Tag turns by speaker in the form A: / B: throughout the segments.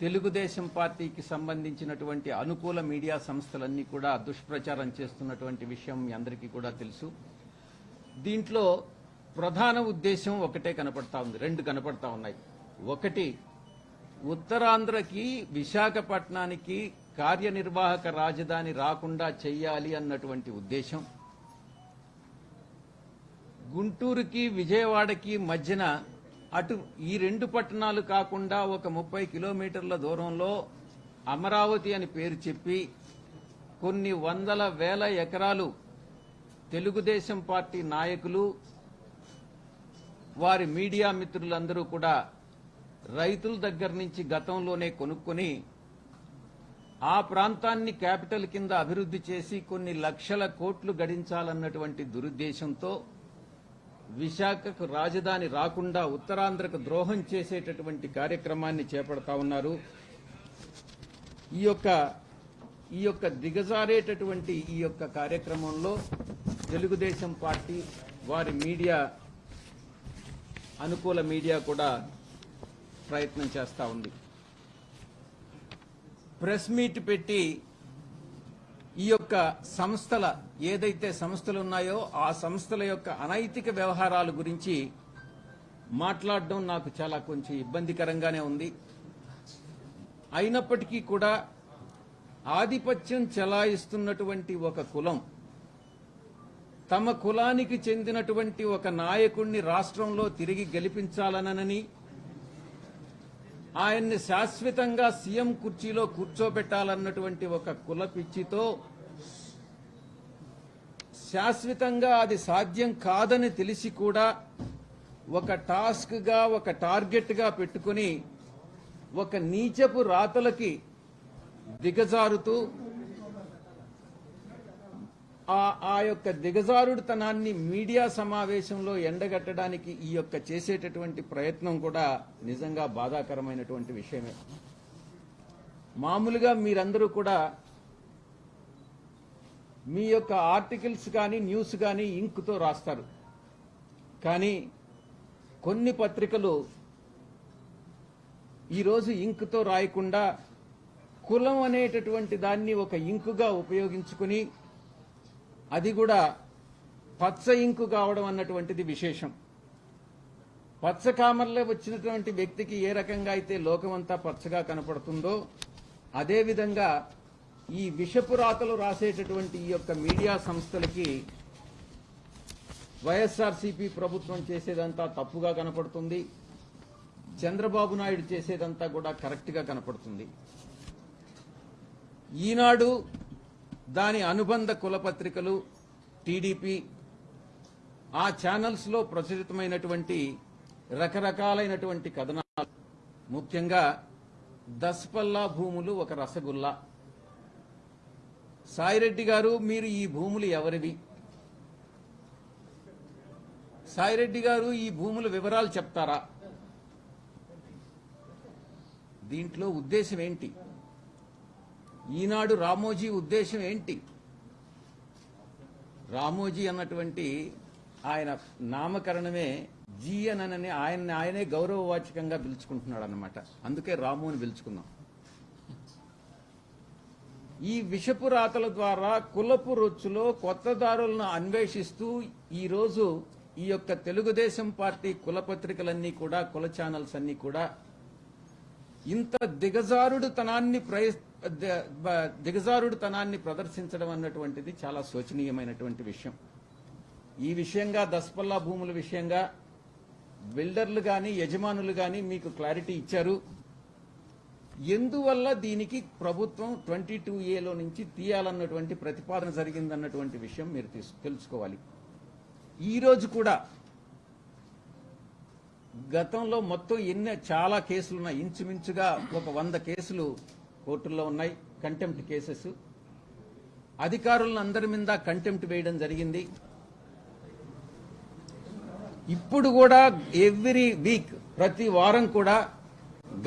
A: తెలుగుదేశం పార్టీకి సంబంధించినటువంటి అనుకూల మీడియా సంస్థలన్నీ కూడా దుష్ప్రచారం చేస్తున్నటువంటి విషయం మీ అందరికీ కూడా తెలుసు. దీంట్లో ప్రధాన ఉద్దేశం ఒకటే కనపడతా ఉంది రెండు కనపడతా ఉన్నాయి. ఒకటి ఉత్తరాంధ్రకి విశాఖపట్నానికి కార్యనిర్వాహక రాజధాని రాకుండా చెయ్యాలి అన్నటువంటి ఉద్దేశం. గుంటూరుకి విజయవాడకి మధ్యన అటు ఈ రెండు పట్టణాలు కాకుండా ఒక ముప్పై కిలోమీటర్ల దూరంలో అమరావతి అని పేరు చెప్పి కొన్ని వందల వేల ఎకరాలు తెలుగుదేశం పార్టీ నాయకులు వారి మీడియా మిత్రులందరూ కూడా రైతుల దగ్గర నుంచి గతంలోనే కొనుక్కొని ఆ ప్రాంతాన్ని క్యాపిటల్ కింద అభివృద్ధి చేసి కొన్ని లక్షల కోట్లు గడించాలన్నటువంటి దురుద్దేశంతో విశాఖకు రాజధాని రాకుండా ఉత్తరాంధ్రకు ద్రోహం చేసేటటువంటి కార్యక్రమాన్ని చేపడతా ఉన్నారు. ఈ యొక్క ఈ యొక్క దిగజారేటటువంటి ఈ యొక్క కార్యక్రమంలో తెలుగుదేశం పార్టీ వారి మీడియా అనుకూల మీడియా కూడా ప్రయత్నం చేస్తూ ఉంది. ప్రెస్ మీట్ పెట్టి ఈ యొక్క సంస్థల ఏదైతే సంస్థలు ఉన్నాయో ఆ సంస్థల యొక్క అనైతిక వ్యవహారాల గురించి మాట్లాడడం నాకు చాలా కొంచెం ఇబ్బందికరంగానే ఉంది. అయినప్పటికీ కూడా ఆధిపత్యం చెలాయిస్తున్నటువంటి ఒక కులం తమ కులానికి చెందినటువంటి ఒక నాయకుణ్ణి రాష్ట్రంలో తిరిగి గెలిపించాలనని ఆయన్ని శాశ్వతంగా సీఎం కుర్చీలో కూర్చోబెట్టాలన్నటువంటి ఒక కుల పిచ్చితో శాశ్వతంగా అది సాధ్యం కాదని తెలిసి కూడా ఒక టాస్క్గా ఒక టార్గెట్గా పెట్టుకుని ఒక నీచపు రాతలకి దిగజారుతూ ఆ యొక్క దిగజారుడుతనాన్ని మీడియా సమావేశంలో ఎండగట్టడానికి ఈ యొక్క చేసేటటువంటి ప్రయత్నం కూడా నిజంగా బాధాకరమైనటువంటి విషయమే. మామూలుగా మీరందరూ కూడా మీ యొక్క ఆర్టికల్స్ కానీ న్యూస్ కానీ ఇంక్తో రాస్తారు. కానీ కొన్ని పత్రికలు ఈరోజు ఇంక్తో రాయకుండా కులం అనేటటువంటి దాన్ని ఒక ఇంకుగా ఉపయోగించుకుని అది కూడా పచ్చ ఇంకు కావడం అన్నటువంటిది విశేషం. పచ్చ కామర్లో వచ్చినటువంటి వ్యక్తికి ఏ రకంగా అయితే లోకమంతా పచ్చగా కనపడుతుందో అదేవిధంగా ఈ విషపు రాతలు రాసేటటువంటి ఈ యొక్క మీడియా సంస్థలకి వైఎస్ఆర్సీపీ ప్రభుత్వం చేసేదంతా తప్పుగా కనపడుతుంది. చంద్రబాబు నాయుడు చేసేదంతా కూడా కరెక్ట్గా కనపడుతుంది. ఈనాడు దాని అనుబంధ కులపత్రికలు టీడీపీ ఆ ఛానల్స్లో ప్రచురితమైనటువంటి రకరకాలైనటువంటి కథనాలు. ముఖ్యంగా దస్పల్లా భూములు ఒక రసగుల్లా. సాయిరెడ్డి గారు మీరు ఈ భూములు ఎవరివి? సాయిరెడ్డి గారు ఈ భూముల వివరాలు చెప్తారా? దీంట్లో ఉద్దేశం ఏంటి? ఈనాడు రామోజీ ఉద్దేశం ఏంటి? రామోజీ అన్నటువంటి ఆయన నామకరణమే జీఎన్ అని ఆయన ఆయనే గౌరవవాచకంగా పిలుచుకుంటున్నాడు అనమాట అందుకే రాము అని పిలుచుకున్నాం ఈ విషపు రాతల ద్వారా కులపు రొచ్చులో కొత్త దారులను అన్వేషిస్తూ ఈరోజు ఈ యొక్క తెలుగుదేశం పార్టీ కులపత్రికలన్నీ కూడా కుల ఛానల్స్ అన్నీ కూడా ఇంత దిగజారుడుతనాన్ని ప్రయత్ దిగజారుడుతనాన్ని ప్రదర్శించడం అన్నటువంటిది చాలా శోచనీయమైనటువంటి విషయం. ఈ విషయంగా దస్పల్లా భూముల విషయంగా బిల్డర్లు కానీ యజమానులు కానీ మీకు క్లారిటీ ఇచ్చారు. ఎందువల్ల దీనికి ప్రభుత్వం ట్వంటీ టూ ఏలో నుంచి తీయాలన్నటువంటి ప్రతిపాదన జరిగిందన్నటువంటి విషయం మీరు తెలుసుకోవాలి. ఈరోజు కూడా గతంలో మొత్తం ఎన్ని చాలా కేసులున్నాయి. ఇంచుమించుగా ఒక వంద కేసులు కోర్టుల్లో ఉన్నాయి. కంటెంప్ట్ కేసెస్ అధికారులను అందరి మీద కంటెంప్ట్ వేయడం జరిగింది. ఇప్పుడు కూడా ఎవ్రీ వీక్ ప్రతి వారం కూడా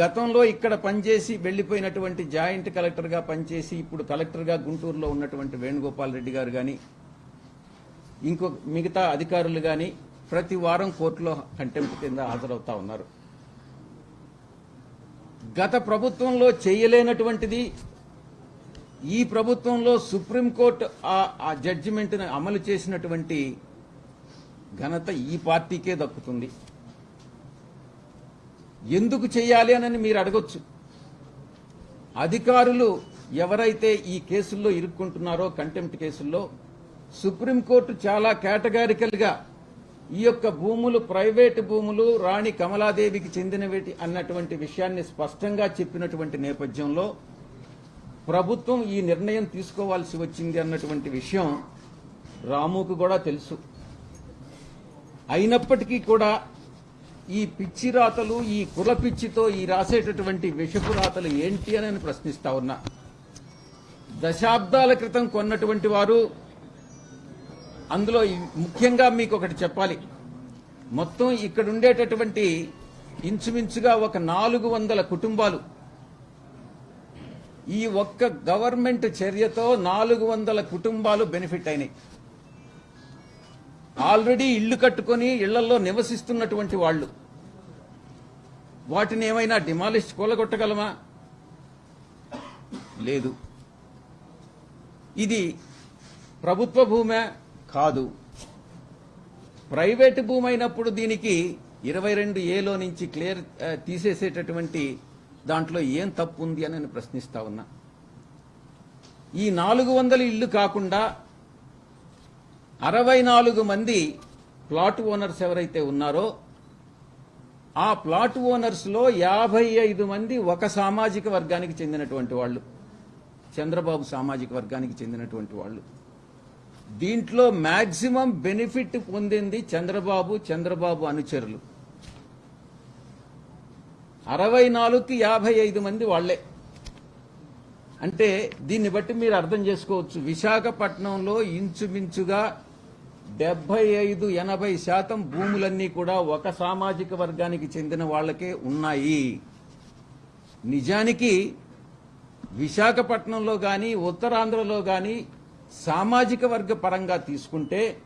A: గతంలో ఇక్కడ పనిచేసి వెళ్ళిపోయినటువంటి జాయింట్ కలెక్టర్గా పనిచేసి ఇప్పుడు కలెక్టర్గా గుంటూరులో ఉన్నటువంటి వేణుగోపాల్ రెడ్డి గారు కానీ ఇంకో మిగతా అధికారులు కానీ ప్రతి వారం కోర్టులో కంటెంప్ట్ కింద హాజరవుతా ఉన్నారు. గత ప్రభుత్వంలో చేయలేనటువంటిది ఈ ప్రభుత్వంలో సుప్రీంకోర్టు ఆ- ఆ జడ్జిమెంట్ని అమలు చేసినటువంటి ఘనత ఈ పార్టీకే దక్కుతుంది. ఎందుకు చేయాలి అని మీరు అడగొచ్చు. అధికారులు ఎవరైతే ఈ కేసుల్లో ఇరుక్కుంటున్నారో కంటెంప్ట్ కేసుల్లో సుప్రీంకోర్టు చాలా కేటగారికల్గా ఈ యొక్క భూములు ప్రైవేటు భూములు రాణి కమలాదేవికి చెందినవి అన్నటువంటి విషయాన్ని స్పష్టంగా చెప్పినటువంటి నేపథ్యంలో ప్రభుత్వం ఈ నిర్ణయం తీసుకోవాల్సి వచ్చింది అన్నటువంటి విషయం రాముకు కూడా తెలుసు. అయినప్పటికీ కూడా ఈ పిచ్చి రాతలు ఈ కుల పిచ్చితో ఈ రాసేటటువంటి విషపు రాతలు ఏంటి అని నేను ప్రశ్నిస్తా ఉన్నా. దశాబ్దాల క్రితం కొన్నటువంటి వారు అందులో ముఖ్యంగా మీకు ఒకటి చెప్పాలి. మొత్తం ఇక్కడ ఉండేటటువంటి ఇంచుమించుగా ఒక నాలుగు వందల కుటుంబాలు. ఈ ఒక్క గవర్నమెంట్ చర్యతో నాలుగు వందల కుటుంబాలు బెనిఫిట్ అయినాయి. ఆల్రెడీ ఇళ్ళు కట్టుకొని ఇళ్ళలో నివసిస్తున్నటువంటి వాళ్ళు. వాటిని ఏమైనా డిమాలిష్ కూలగొట్టగలమా? లేదు. ఇది ప్రభుత్వ భూమే కాదు. ప్రైవేటు భూమి అయినప్పుడు దీనికి ఇరవై రెండు ఏలో నుంచి క్లియర్ తీసేసేటటువంటి దాంట్లో ఏం తప్పు ఉంది అని నేను ప్రశ్నిస్తా ఉన్నా. ఈ నాలుగు వందల ఇల్లు కాకుండా అరవై నాలుగు మంది ప్లాట్ ఓనర్స్ ఎవరైతే ఉన్నారో ఆ ప్లాట్ ఓనర్స్లో యాభై ఐదు మంది ఒక సామాజిక వర్గానికి చెందినటువంటి వాళ్ళు. చంద్రబాబు సామాజిక వర్గానికి చెందినటువంటి వాళ్ళు. దీంట్లో మ్యాక్సిమం బెనిఫిట్ పొందింది చంద్రబాబు చంద్రబాబు అనుచరులు. అరవై నాలుగుకి యాభై ఐదు మంది వాళ్ళే అంటే దీన్ని బట్టి మీరు అర్థం చేసుకోవచ్చు. విశాఖపట్నంలో ఇంచుమించుగా డెబ్బై ఐదు ఎనభై శాతం భూములన్నీ కూడా ఒక సామాజిక వర్గానికి చెందిన వాళ్ళకే ఉన్నాయి. నిజానికి విశాఖపట్నంలో కానీ ఉత్తరాంధ్రలో కానీ సామాజిక వర్గ పరంగా తీసుకుంటే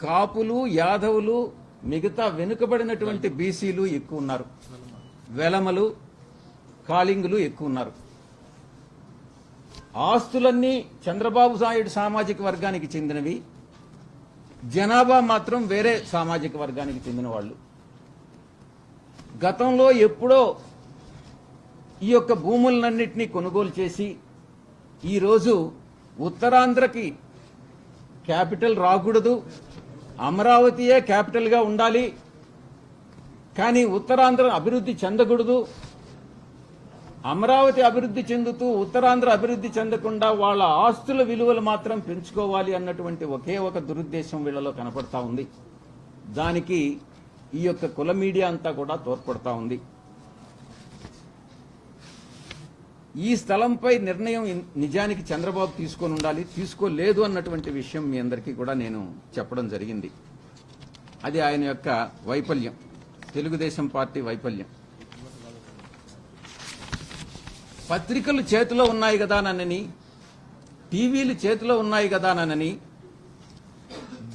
A: కాపులు యాదవులు మిగతా వెనుకబడినటువంటి బీసీలు ఎక్కువ ఉన్నారు. వెలమలు కాళింగులు ఎక్కువ ఉన్నారు. ఆస్తులన్నీ చంద్రబాబు నాయుడు సామాజిక వర్గానికి చెందినవి. జనాభా మాత్రం వేరే సామాజిక వర్గానికి చెందిన వాళ్ళు. గతంలో ఎప్పుడో ఈ యొక్క భూములన్నింటినీ కొనుగోలు చేసి ఈరోజు ఉత్తరాంధ్రకి క్యాపిటల్ రాకూడదు అమరావతియే క్యాపిటల్గా ఉండాలి కానీ ఉత్తరాంధ్ర అభివృద్ధి చెందకూడదు అమరావతి అభివృద్ధి చెందుతూ ఉత్తరాంధ్ర అభివృద్ధి చెందకుండా వాళ్ళ ఆస్తుల విలువలు మాత్రం పెంచుకోవాలి అన్నటువంటి ఒకే ఒక దురుద్దేశం వీళ్ళలో కనపడతా ఉంది. దానికి ఈ యొక్క కుల మీడియా అంతా కూడా తోడ్పడతా ఉంది. ఈ స్థలంపై నిర్ణయం నిజానికి చంద్రబాబు తీసుకొని ఉండాలి తీసుకోలేదు అన్నటువంటి విషయం మీ అందరికీ కూడా నేను చెప్పడం జరిగింది. అది ఆయన యొక్క వైఫల్యం తెలుగుదేశం పార్టీ వైఫల్యం. పత్రికలు చేతిలో ఉన్నాయి కదా నన్నని టీవీలు చేతిలో ఉన్నాయి కదా నన్నని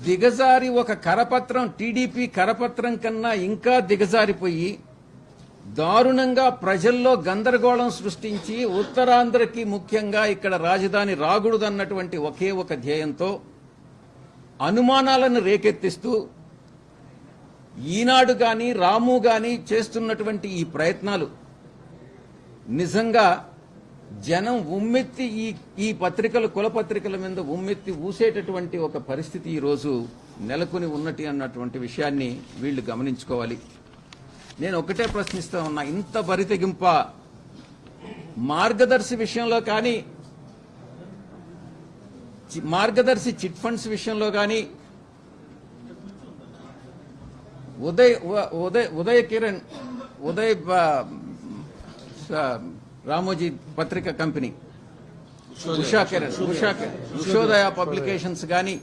A: దిగజారి ఒక కరపత్రం టీడీపీ కరపత్రం కన్నా ఇంకా దిగజారిపోయి దారుణంగా ప్రజల్లో గందరగోళం సృష్టించి ఉత్తరాంధ్రకి ముఖ్యంగా ఇక్కడ రాజధాని రాగుడుదన్నటువంటి ఒకే ఒక ధ్యేయంతో అనుమానాలను రేకెత్తిస్తూ ఈనాడు గాని రాము గాని చేస్తున్నటువంటి ఈ ప్రయత్నాలు నిజంగా జనం ఉమ్మెత్తి ఈ ఈ పత్రికలు కులపత్రికల మీద ఉమ్మెత్తి ఊసేటటువంటి ఒక పరిస్థితి ఈ రోజు నెలకొని ఉన్నటి అన్నటువంటి విషయాన్ని వీళ్ళు గమనించుకోవాలి. నేను ఒకటే ప్రశ్నిస్తా ఉన్నా. ఇంత బరితెగింప మార్గదర్శి విషయంలో కానీ మార్గదర్శి చిట్ ఫండ్స్ విషయంలో కానీ ఉదయ్ ఉదయ్ ఉదయ్ కిరణ్ ఉదయ్ రామోజీ పత్రిక కంపెనీ ఉషా కిరణ్ ఉషా కిరణ్ ఉషోదయ పబ్లికేషన్స్ కానీ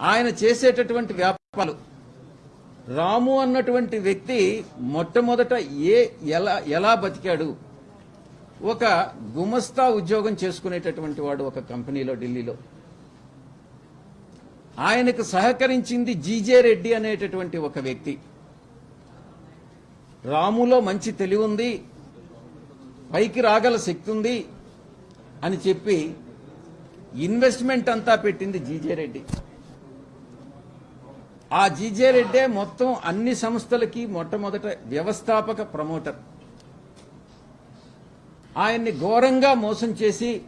A: ఆయన చేసేటటువంటి వ్యాపారాలు రాము అన్నటువంటి వ్యక్తి మొట్టమొదట ఏ ఎలా ఎలా బతికాడు? ఒక గుమస్తా ఉద్యోగం చేసుకునేటటువంటి వాడు ఒక కంపెనీలో ఢిల్లీలో. ఆయనకు సహకరించింది జీజే రెడ్డి అనేటటువంటి ఒక వ్యక్తి. రాములో మంచి తెలివి ఉంది పైకి రాగల శక్తి ఉంది అని చెప్పి ఇన్వెస్ట్మెంట్ అంతా పెట్టింది జీజే రెడ్డి. ఆ జీజే రెడ్డే మొత్తం అన్ని సంస్థలకి మొట్టమొదట వ్యవస్థాపక ప్రమోటర్. ఆయన్ని ఘోరంగా మోసం చేసి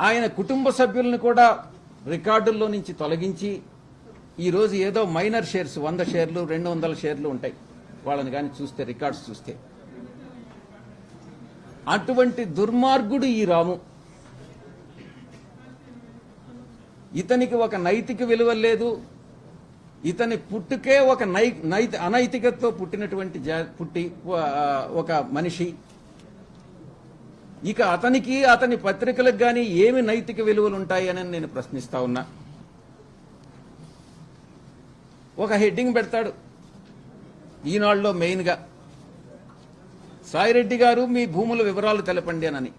A: ఆయన కుటుంబ సభ్యులను కూడా రికార్డుల్లో నుంచి తొలగించి ఈరోజు ఏదో మైనర్ షేర్స్ వంద షేర్లు రెండు వందల షేర్లు ఉంటాయి. వాళ్ళని కానీ చూస్తే రికార్డ్స్ చూస్తే. అటువంటి దుర్మార్గుడు ఈ రాము. ఇతనికి ఒక నైతిక విలువ లేదు. ఇతని పుట్టుకే ఒక నై నైతి అనైతికతతో పుట్టినటువంటి జా- పుట్టి ఒక మనిషి. ఇక అతనికి అతని పత్రికలకు కానీ ఏమి నైతిక విలువలు ఉంటాయని నేను ప్రశ్నిస్తా ఉన్నా. ఒక హెడ్డింగ్ పెడతాడు. ఈనాడులో మెయిన్గా. సాయిరెడ్డి గారు మీ భూముల వివరాలు తెలపండి అని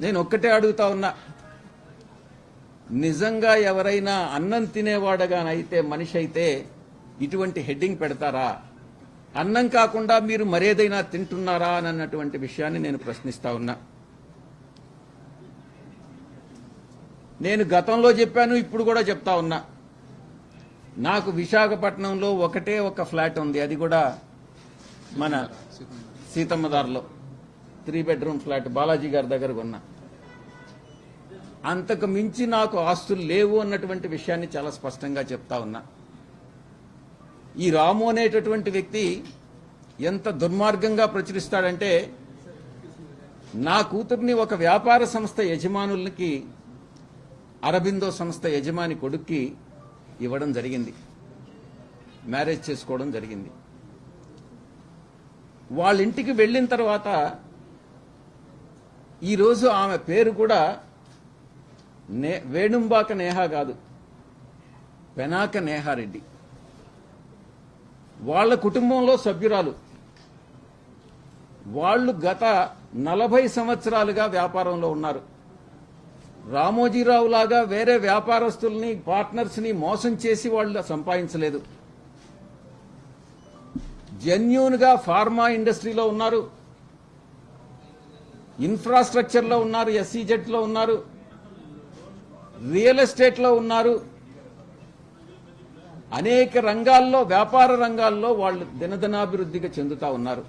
A: నేను ఒక్కటే అడుగుతా ఉన్నా. నిజంగా ఎవరైనా అన్నం తినేవాడగానైతే మనిషి అయితే ఇటువంటి హెడ్డింగ్ పెడతారా? అన్నం కాకుండా మీరు మరేదైనా తింటున్నారా అన్నటువంటి విషయాన్ని నేను ప్రశ్నిస్తా ఉన్నా. నేను గతంలో చెప్పాను ఇప్పుడు కూడా చెప్తా ఉన్నా. నాకు విశాఖపట్నంలో ఒకటే ఒక ఫ్లాట్ ఉంది. అది కూడా మన సీతమ్మదార్లో త్రీ బెడ్రూమ్ ఫ్లాట్. బాలాజీ గారి దగ్గర కొన్నా అంతకు మించి నాకు ఆస్తులు లేవు అన్నటువంటి విషయాన్ని చాలా స్పష్టంగా చెప్తా ఉన్నా. ఈ రాము అనేటటువంటి వ్యక్తి ఎంత దుర్మార్గంగా ప్రచురిస్తాడంటే నా కూతుర్ని ఒక వ్యాపార సంస్థ యజమానులకి అరబిందో సంస్థ యజమాని కొడుక్కి ఇవ్వడం జరిగింది. మ్యారేజ్ చేసుకోవడం జరిగింది. వాళ్ళ ఇంటికి వెళ్ళిన తర్వాత ఈరోజు ఆమె పేరు కూడా నే వేణుంబాక నేహా కాదు. పెనాక నేహారెడ్డి. వాళ్ళ కుటుంబంలో సభ్యురాలు. వాళ్ళు గత నలభై సంవత్సరాలుగా వ్యాపారంలో ఉన్నారు. రామోజీరావు లాగా వేరే వ్యాపారస్తుల్ని పార్ట్నర్స్ని మోసం చేసి వాళ్ళు సంపాదించలేదు. జెన్యున్గా ఫార్మా ఇండస్ట్రీలో ఉన్నారు. ఇన్ఫ్రాస్ట్రక్చర్లో ఉన్నారు ఎస్సీజెట్లో ఉన్నారు. రియల్ ఎస్టేట్లో ఉన్నారు. అనేక రంగాల్లో వ్యాపార రంగాల్లో వాళ్ళు దినదినాభివృద్ధిగా చెందుతా ఉన్నారు.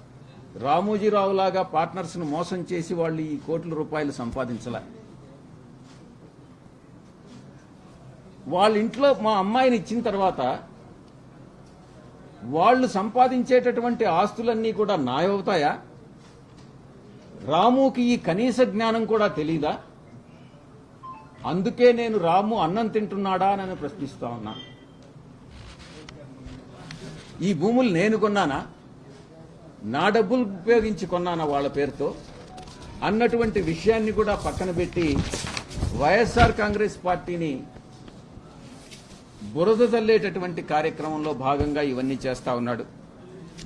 A: రామోజీరావు లాగా పార్ట్నర్స్ను మోసం చేసి వాళ్ళు ఈ కోట్ల రూపాయలు సంపాదించలే. వాళ్ళ ఇంట్లో మా అమ్మాయిని ఇచ్చిన తర్వాత వాళ్ళు సంపాదించేటటువంటి ఆస్తులన్నీ కూడా నాయవుతాయా? రాముకి ఈ కనీస జ్ఞానం కూడా తెలీదా? అందుకే నేను రాము అన్నం తింటున్నాడా అని ప్రశ్నిస్తా ఉన్నా. ఈ భూములు నేను కొన్నానా? నా డబ్బులు ఉపయోగించి కొన్నానా వాళ్ళ పేరుతో? అన్నటువంటి విషయాన్ని కూడా పక్కన పెట్టి వైఎస్ఆర్ కాంగ్రెస్ పార్టీని బురద తల్లేటటువంటి కార్యక్రమంలో భాగంగా ఇవన్నీ చేస్తా ఉన్నాడు.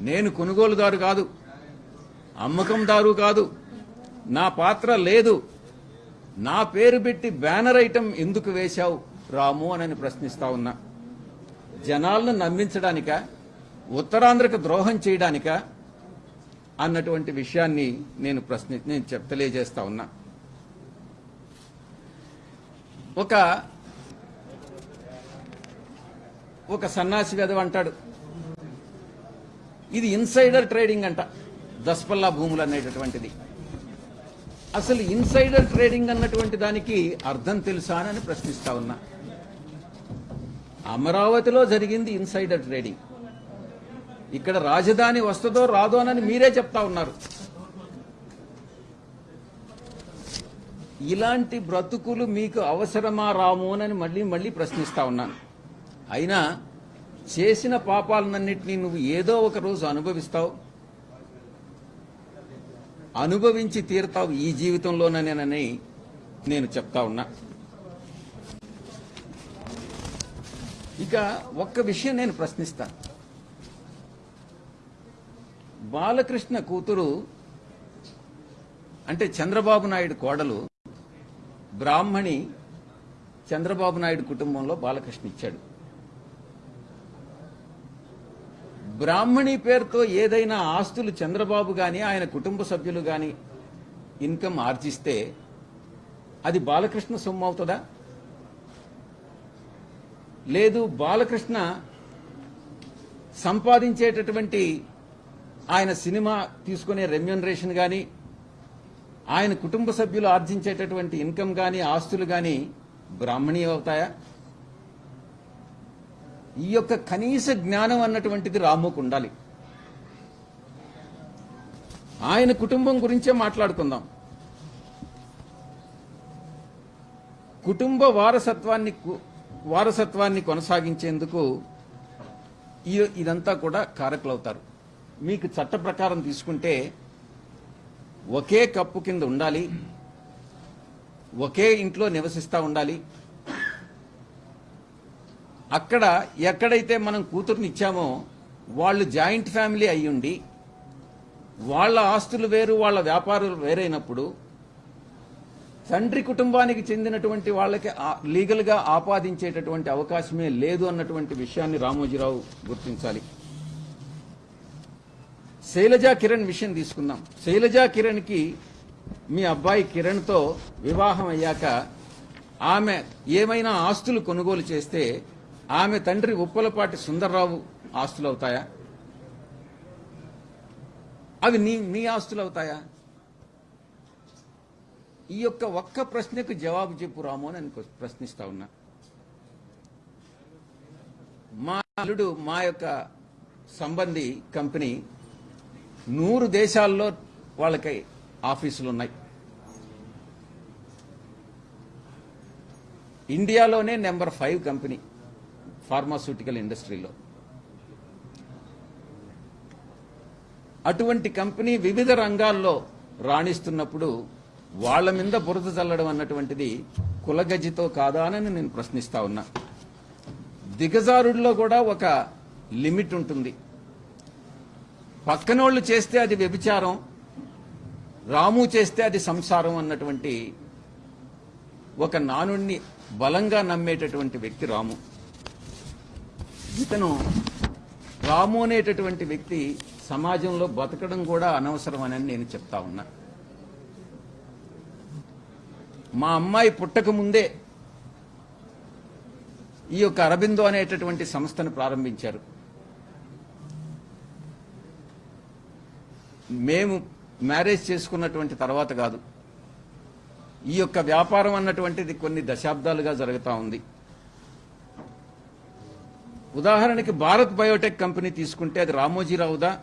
A: నేను కొనుగోలుదారు కాదు అమ్మకందారు కాదు నా పాత్ర లేదు. నా పేరు పెట్టి బ్యానర్ ఐటమ్ ఎందుకు వేశావు? రాము అని ప్రశ్నిస్తా ఉన్నా. జనాలను నమ్మించడానిక? ఉత్తరాంధ్రకు ద్రోహం చేయడానిక? అన్నటువంటి విషయాన్ని నేను ప్రశ్ని నేను చెప్ తెలియజేస్తా ఉన్నా. ఒక ఒక సన్నాసి వెధవ అంటాడు. ఇది ఇన్సైడర్ ట్రేడింగ్ అంట. దస్పల్లా భూములు అనేటటువంటిది. అసలు ఇన్సైడర్ ట్రేడింగ్ అన్నటువంటి దానికి అర్థం తెలుసా అని ప్రశ్నిస్తా ఉన్నా. అమరావతిలో జరిగింది ఇన్సైడర్ ట్రేడింగ్. ఇక్కడ రాజధాని వస్తుందో రాదో అని మీరే చెప్తా ఉన్నారు. ఇలాంటి బ్రతుకులు మీకు అవసరమా రాము అని మళ్ళీ మళ్ళీ ప్రశ్నిస్తా ఉన్నాను. అయినా చేసిన పాపాలన్నింటినీ నువ్వు ఏదో ఒక రోజు అనుభవిస్తావు. అనుభవించి తీరుతావు ఈ జీవితంలోనేనని నేను చెప్తా ఉన్నా. ఇక ఒక్క విషయం నేను ప్రశ్నిస్తాను. బాలకృష్ణ కూతురు అంటే చంద్రబాబు నాయుడు కోడలు బ్రాహ్మణి చంద్రబాబు నాయుడు కుటుంబంలో బాలకృష్ణ ఇచ్చాడు. బ్రాహ్మణి పేరుతో ఏదైనా ఆస్తులు చంద్రబాబు గాని ఆయన కుటుంబ సభ్యులు గాని ఇన్కమ్ ఆర్జిస్తే అది బాలకృష్ణ సొమ్ము అవుతుందా? లేదు బాలకృష్ణ సంపాదించేటటువంటి ఆయన సినిమా తీసుకునే రెమ్యూనరేషన్ కానీ ఆయన కుటుంబ సభ్యులు ఆర్జించేటటువంటి ఇన్కమ్ కానీ ఆస్తులు కానీ బ్రాహ్మణీ అవుతాయా? ఈ యొక్క కనీస జ్ఞానం అన్నటువంటిది రాముకు ఉండాలి. ఆయన కుటుంబం గురించే మాట్లాడుకుందాం. కుటుంబ వారసత్వాన్ని కు- వారసత్వాన్ని కొనసాగించేందుకు ఈ- ఇదంతా కూడా కారకులవుతారు. మీకు చట్ట ప్రకారం తీసుకుంటే ఒకే కప్పు కింద ఉండాలి. ఒకే ఇంట్లో నివసిస్తా ఉండాలి. అక్కడ ఎక్కడైతే మనం కూతుర్ని ఇచ్చామో వాళ్ళు జాయింట్ ఫ్యామిలీ అయ్యుండి వాళ్ళ ఆస్తులు వేరు వాళ్ళ వ్యాపారాలు వేరైనప్పుడు తండ్రి కుటుంబానికి చెందినటువంటి వాళ్ళకి లీగల్గా ఆపాదించేటటువంటి అవకాశమే లేదు అన్నటువంటి విషయాన్ని రామోజీరావు గుర్తించాలి. శైలజా కిరణ్ విషయం తీసుకుందాం. శైలజా కిరణ్కి మీ అబ్బాయి కిరణ్తో వివాహం అయ్యాక ఆమె ఏమైనా ఆస్తులు కొనుగోలు చేస్తే ఆమె తండ్రి ఉప్పలపాటి సుందర్రావు ఆస్తులు అవుతాయా అవి నీ నీ ఆస్తులు అవుతాయా ఈ యొక్క ఒక్క ప్రశ్నకు జవాబు చెప్పు రాము అని నేను ప్రశ్నిస్తా ఉన్నా. మా అల్లుడు మా యొక్క సంబంధి కంపెనీ నూరు దేశాల్లో వాళ్ళకి ఆఫీసులు ఉన్నాయి ఇండియాలోనే నెంబర్ ఫైవ్ కంపెనీ. ఫార్మాస్యూటికల్ ఇండస్ట్రీలో అటువంటి కంపెనీ వివిధ రంగాల్లో రాణిస్తున్నప్పుడు వాళ్ళ మీద బురద చల్లడం అన్నటువంటిది కులగజ్జితో కాదా అని నేను ప్రశ్నిస్తా ఉన్నా. దిగజారుడిలో కూడా ఒక లిమిట్ ఉంటుంది. పక్కనోళ్ళు చేస్తే అది వ్యభిచారం రాము చేస్తే అది సంసారం అన్నటువంటి ఒక నానుణ్ణి బలంగా నమ్మేటటువంటి వ్యక్తి రాము. ఇతను రాము అనేటటువంటి వ్యక్తి సమాజంలో బతకడం కూడా అనవసరం అని నేను చెప్తా ఉన్నా. మా అమ్మాయి పుట్టక ముందే ఈ యొక్క అరబిందో అనేటటువంటి సంస్థను ప్రారంభించారు. మేము మ్యారేజ్ చేసుకున్నటువంటి తర్వాత కాదు. ఈ యొక్క వ్యాపారం అన్నటువంటిది కొన్ని దశాబ్దాలుగా జరుగుతూ ఉంది. ఉదాహరణకి భారత్ బయోటెక్ కంపెనీ తీసుకుంటే అది రామోజీరావుదా?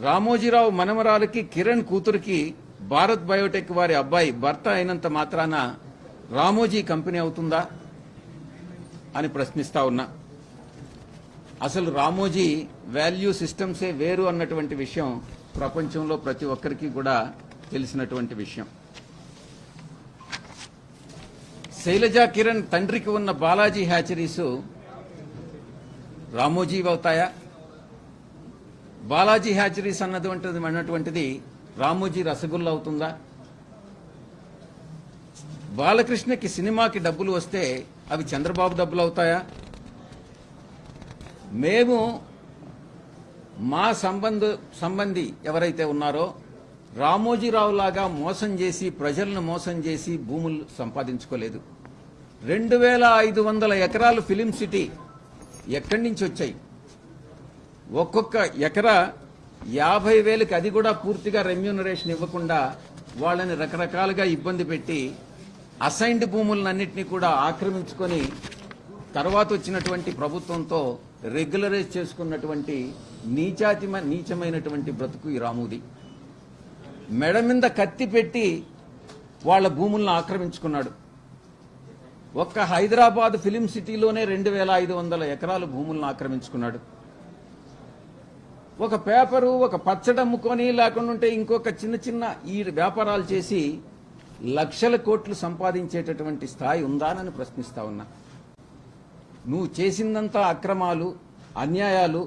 A: రామోజీరావు మనమరాలకి కిరణ్ కూతురికి భారత్ బయోటెక్ వారి అబ్బాయి భర్త అయినంత మాత్రాన రామోజీ కంపెనీ అవుతుందా? అని ప్రశ్నిస్తా ఉన్నా. అసలు రామోజీ వాల్యూ సిస్టమ్సే వేరు అన్నటువంటి విషయం ప్రపంచంలో ప్రతి ఒక్కరికి కూడా తెలిసినటువంటి విషయం. శైలజా కిరణ్ తండ్రికి ఉన్న బాలాజీ హ్యాచరీస్ రామోజీవి అవుతాయా? బాలాజీ హ్యాచరీస్ అన్నటువంటిది అన్నటువంటిది రామోజీ రసగుల్లా అవుతుందా? బాలకృష్ణకి సినిమాకి డబ్బులు వస్తే అవి చంద్రబాబు డబ్బులు అవుతాయా? మేము మా సంబంధ సంబంధి ఎవరైతే ఉన్నారో రామోజీరావు లాగా మోసం చేసి ప్రజలను మోసం చేసి భూములు సంపాదించుకోలేదు. రెండు వేల ఐదు వందల ఎకరాలు ఫిలిం సిటీ ఎక్కడి నుంచి వచ్చాయి? ఒక్కొక్క ఎకరా యాభై వేలకి అది కూడా పూర్తిగా రెమ్యూనరేషన్ ఇవ్వకుండా వాళ్ళని రకరకాలుగా ఇబ్బంది పెట్టి అసైన్డ్ భూములన్నింటినీ కూడా ఆక్రమించుకొని తర్వాత వచ్చినటువంటి ప్రభుత్వంతో రెగ్యులరైజ్ చేసుకున్నటువంటి నీచాతి నీచమైనటువంటి బ్రతుకు ఈ రాముది. మెడ మీద కత్తి పెట్టి వాళ్ళ భూములను ఆక్రమించుకున్నాడు. ఒక్క హైదరాబాద్ ఫిలిం సిటీలోనే రెండు వేల ఐదు వందల ఎకరాలు భూములను ఆక్రమించుకున్నాడు. ఒక పేపరు ఒక పచ్చడమ్ముకొని లేకుండా ఉంటే ఇంకొక చిన్న చిన్న ఈ వ్యాపారాలు చేసి లక్షల కోట్లు సంపాదించేటటువంటి స్థాయి ఉందానని ప్రశ్నిస్తా ఉన్నా. నువ్వు చేసిందంతా అక్రమాలు అన్యాయాలు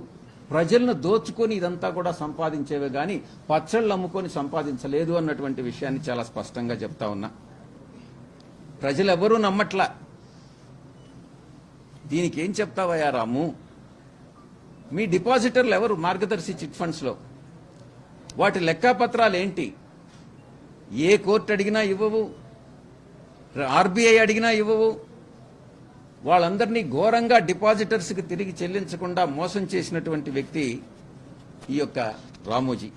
A: ప్రజలను దోచుకొని ఇదంతా కూడా సంపాదించేవే గాని పచ్చళ్ళు అమ్ముకొని సంపాదించలేదు అన్నటువంటి విషయాన్ని చాలా స్పష్టంగా చెప్తా ఉన్నా. ప్రజలెవరూ నమ్మట్లా. దీనికి ఏం చెప్తావయ్యా రాము? మీ డిపాజిటర్లు ఎవరు మార్గదర్శి చిట్ ఫండ్స్లో? వాటి లెక్కాపత్రాలు ఏంటి ఏ కోర్టు అడిగినా ఇవ్వవు. ఆర్బీఐ అడిగినా ఇవ్వవు. వాళ్ళందరినీ ఘోరంగా డిపాజిటర్స్కి తిరిగి చెల్లించకుండా మోసం చేసినటువంటి వ్యక్తి ఈ యొక్క రామోజీ.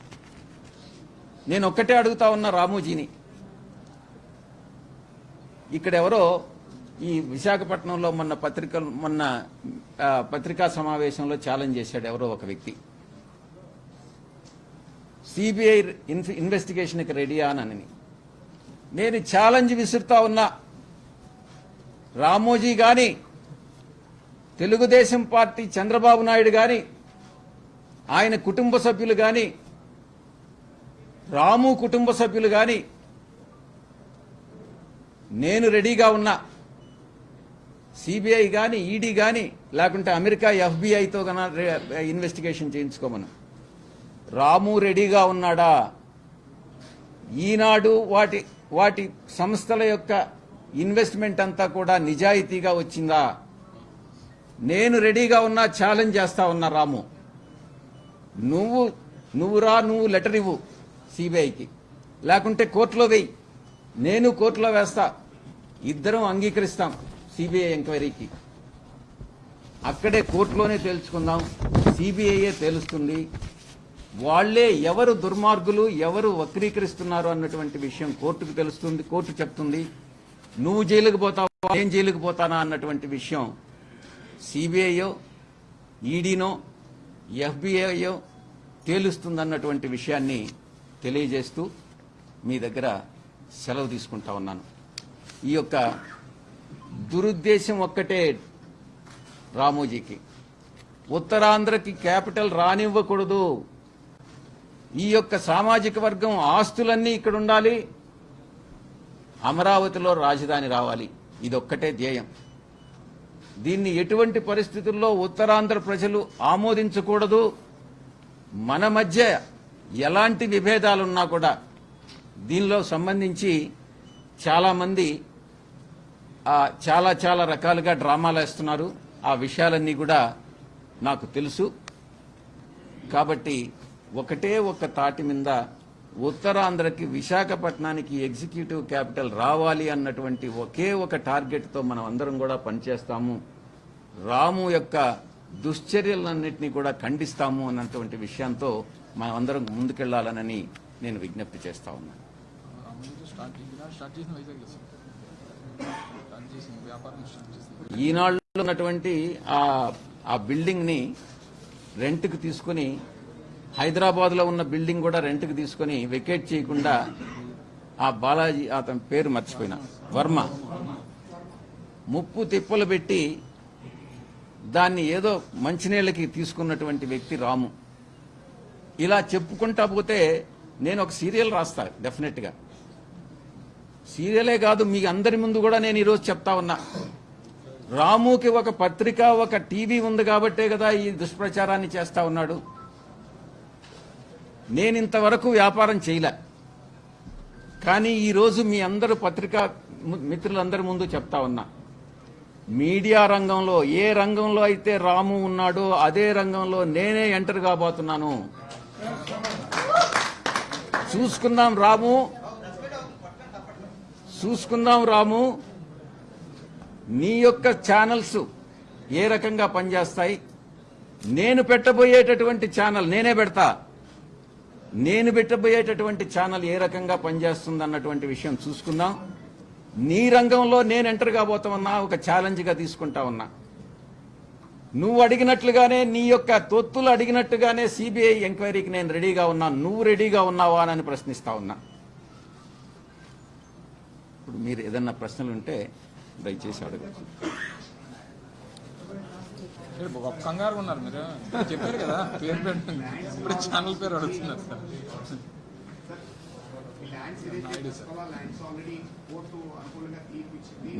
A: నేను ఒక్కటే అడుగుతా ఉన్నా రామోజీని. ఇక్కడ ఎవరో ఈ విశాఖపట్నంలో మొన్న పత్రికలు మొన్న పత్రికా సమావేశంలో ఛాలెంజ్ చేశాడు ఎవరో ఒక వ్యక్తి. సిబిఐ ఇన్వెస్టిగేషన్కి రెడీ అని నేను ఛాలెంజ్ విసురుతా ఉన్నా. రామోజీ గాని తెలుగుదేశం పార్టీ చంద్రబాబు నాయుడు గాని ఆయన కుటుంబ సభ్యులు గాని రాము కుటుంబ సభ్యులు గాని నేను రెడీగా ఉన్నా. సిబిఐ కానీ ఈడీ కానీ లేకుంటే అమెరికా ఎఫ్బిఐతో ఇన్వెస్టిగేషన్ చేయించుకోమను. రాము రెడీగా ఉన్నాడా? ఈనాడు వాటి వాటి సంస్థల యొక్క ఇన్వెస్ట్మెంట్ అంతా కూడా నిజాయితీగా వచ్చిందా? నేను రెడీగా ఉన్నా ఛాలెంజ్ చేస్తా ఉన్నా రాము. నువ్వు నువ్వు రా నువ్వు లెటర్ ఇవ్వు సిబిఐకి. లేకుంటే కోర్టులో వెయ్యి నేను కోర్టులో వేస్తా. ఇద్దరం అంగీకరిస్తాం సిబిఐ ఎంక్వైరీకి. అక్కడే కోర్టులోనే తేల్చుకుందాం. సిబిఐయే తేలుస్తుంది. వాళ్ళే ఎవరు దుర్మార్గులు ఎవరు వక్రీకరిస్తున్నారు అన్నటువంటి విషయం కోర్టుకు తెలుస్తుంది కోర్టు చెప్తుంది. నువ్వు జైలుకు పోతావా నేను జైలుకు పోతానా అన్నటువంటి విషయం సిబిఐయో ఈడీనో ఎఫ్బిఐయో తేలుస్తుందన్నటువంటి విషయాన్ని తెలియజేస్తూ మీ దగ్గర సెలవు తీసుకుంటా ఉన్నాను. ఈ యొక్క దురుద్దేశం ఒక్కటే రామోజీకి. ఉత్తరాంధ్రకి క్యాపిటల్ రానివ్వకూడదు. ఈ యొక్క సామాజిక వర్గం ఆస్తులన్నీ ఇక్కడ ఉండాలి. అమరావతిలో రాజధాని రావాలి. ఇదొక్కటే ధ్యేయం. దీన్ని ఎటువంటి పరిస్థితుల్లో ఉత్తరాంధ్ర ప్రజలు ఆమోదించకూడదు? మన మధ్య ఎలాంటి విభేదాలున్నా కూడా దీనిలో సంబంధించి చాలామంది చాలా చాలా రకాలుగా డ్రామాలు వేస్తున్నారు. ఆ విషయాలన్నీ కూడా నాకు తెలుసు. కాబట్టి ఒకటే ఒక తాటి మీద ఉత్తరాంధ్రకి విశాఖపట్నానికి ఎగ్జిక్యూటివ్ క్యాపిటల్ రావాలి అన్నటువంటి ఒకే ఒక టార్గెట్తో మనం అందరం కూడా పనిచేస్తాము. రాము యొక్క దుశ్చర్యలన్నింటినీ కూడా ఖండిస్తాము అన్నటువంటి విషయంతో మనం అందరం ముందుకెళ్ళాలనని నేను విజ్ఞప్తి చేస్తా ఉన్నాను.
B: స్టార్ట్ స్టార్ట్ చేసిన వైజాగ్ స్టార్ట్ వ్యాపారం స్టార్ట్ చేసింది
A: ఈనాళ్ళు ఉన్నటువంటి ఆ ఆ బిల్డింగ్ని రెంట్కి తీసుకుని హైదరాబాద్లో ఉన్న బిల్డింగ్ కూడా రెంట్కి తీసుకుని వెకేట్ చేయకుండా ఆ బాలాజీ అతని పేరు మర్చిపోయిన వర్మ. ముప్పు తిప్పలు పెట్టి దాన్ని ఏదో మంచినీళ్ళకి తీసుకున్నటువంటి వ్యక్తి రాము. ఇలా చెప్పుకుంటా పోతే నేను ఒక సీరియల్ రాస్తా డెఫినెట్గా. సీరియలే కాదు మీ అందరి ముందు కూడా నేను ఈరోజు చెప్తా ఉన్నా. రాముకి ఒక పత్రిక ఒక టీవీ ఉంది కాబట్టే కదా ఈ దుష్ప్రచారాన్ని చేస్తా ఉన్నాడు. నేను ఇంతవరకు వ్యాపారం చేయలే. కానీ ఈరోజు మీ అందరు పత్రికా మిత్రులందరి ముందు చెప్తా ఉన్నా. మీడియా రంగంలో ఏ రంగంలో అయితే రాము ఉన్నాడో అదే రంగంలో నేనే ఎంటర్ కాబోతున్నాను. చూసుకుందాం రాము. చూసుకుందాం రాము. నీ యొక్క ఛానల్స్ ఏ రకంగా పనిచేస్తాయి? నేను పెట్టబోయేటటువంటి ఛానల్ నేనే పెడతా. నేను పెట్టబోయేటటువంటి ఛానల్ ఏ రకంగా పనిచేస్తుంది అన్నటువంటి విషయం చూసుకుందాం. నీ రంగంలో నేను ఎంటర్ కాబోతామన్నా ఒక ఛాలెంజ్గా తీసుకుంటా ఉన్నా. నువ్వు అడిగినట్లుగానే నీ యొక్క తొత్తులు అడిగినట్టుగానే సిబిఐ ఎంక్వైరీకి నేను రెడీగా ఉన్నా. నువ్వు రెడీగా ఉన్నావా అని ప్రశ్నిస్తా ఉన్నా. ఇప్పుడు మీరు ఏదన్నా ప్రశ్నలు ఉంటే దయచేసి అడగచ్చు.
B: గొప్ప కంగారు ఉన్నారు మీరు. చెప్పారు కదా పేరు పెట్టండి ఇప్పుడు ఛానల్ పేరు అడుగుతున్నారు సార్.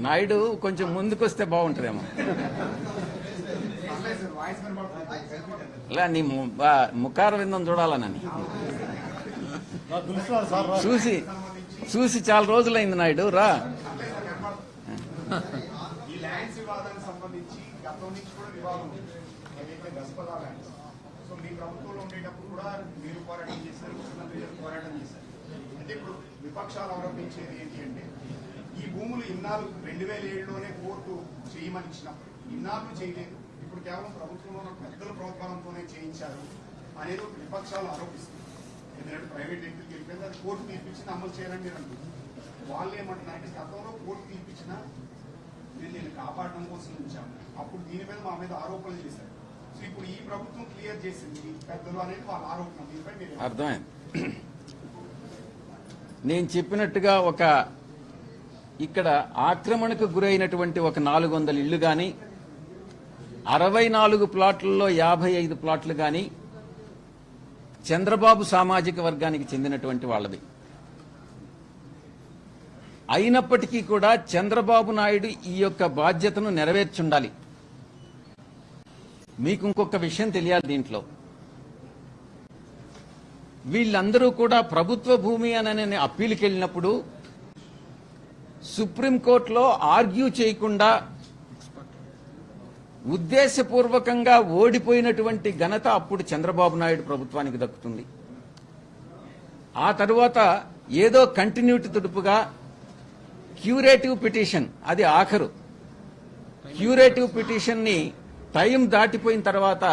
B: నాయుడు
A: కొంచెం ముందుకొస్తే బాగుంటుందేమో. లే నీ ముఖార విందం చూడాలనని చూసి చూసి చాలా రోజులైంది నాయుడు రా.
C: ఈ ల్యాండ్స్ వివాదానికి సంబంధించి నుంచి కూడా సో మీ ఉండేటప్పుడు కూడా మీరు పోరాటం పోరాటం చేశారు. అయితే ఇప్పుడు విపక్షాలు ఆరోపించేది ఏంటి అంటే ఈ భూములు ఇన్నాళ్ళు రెండు వేల ఏడులోనే కోర్టు చేయమని ఇచ్చినప్పుడు ఇన్నాళ్ళు చేయలేదు. ఇప్పుడు కేవలం ప్రభుత్వంలో పెద్దల ప్రోత్సాహంతోనే చేయించారు అనేది విపక్షాలు ఆరోపిస్తుంది ఎందుకంటే ప్రైవేట్ వ్యక్తులకి వెళ్ళిపోయింది అది కోర్టు తీర్పిచ్చింది అమలు చేయాలని నేను అంటున్నారు వాళ్ళు ఏమంటున్నారంటే గతంలో కోర్టు తీర్పించిన నేను నేను కాపాడడం కోసం ఉంచాను అప్పుడు దీని మీద మా మీద ఆరోపణలు చేశారు. సో ఇప్పుడు ఈ ప్రభుత్వం క్లియర్ చేసింది పెద్దలు అనేది వాళ్ళ ఆరోపణ దీనిపై మీరు
A: అర్థమైంది. నేను చెప్పినట్టుగా ఒక ఇక్కడ ఆక్రమణకు గురైనటువంటి ఒక నాలుగు వందల ఇళ్ళు కానీ అరవై నాలుగు ప్లాట్లలో యాభై ఐదు ప్లాట్లు కానీ చంద్రబాబు సామాజిక వర్గానికి చెందినటువంటి వాళ్ళది. అయినప్పటికీ కూడా చంద్రబాబు నాయుడు ఈ యొక్క బాధ్యతను నెరవేర్చుండాలి. మీకు ఇంకొక విషయం తెలియాలి దీంట్లో. వీళ్ళందరూ కూడా ప్రభుత్వ భూమి అని అప్పీల్కి వెళ్ళినప్పుడు సుప్రీంకోర్టులో ఆర్గ్యూ చేయకుండా ఉద్దేశపూర్వకంగా ఓడిపోయినటువంటి ఘనత అప్పుడు చంద్రబాబు నాయుడు ప్రభుత్వానికి దక్కుతుంది. ఆ తరువాత ఏదో కంటిన్యూటీ తుడుపుగా క్యూరేటివ్ పిటిషన్ అది ఆఖరు. క్యూరేటివ్ పిటిషన్ని టైం దాటిపోయిన తర్వాత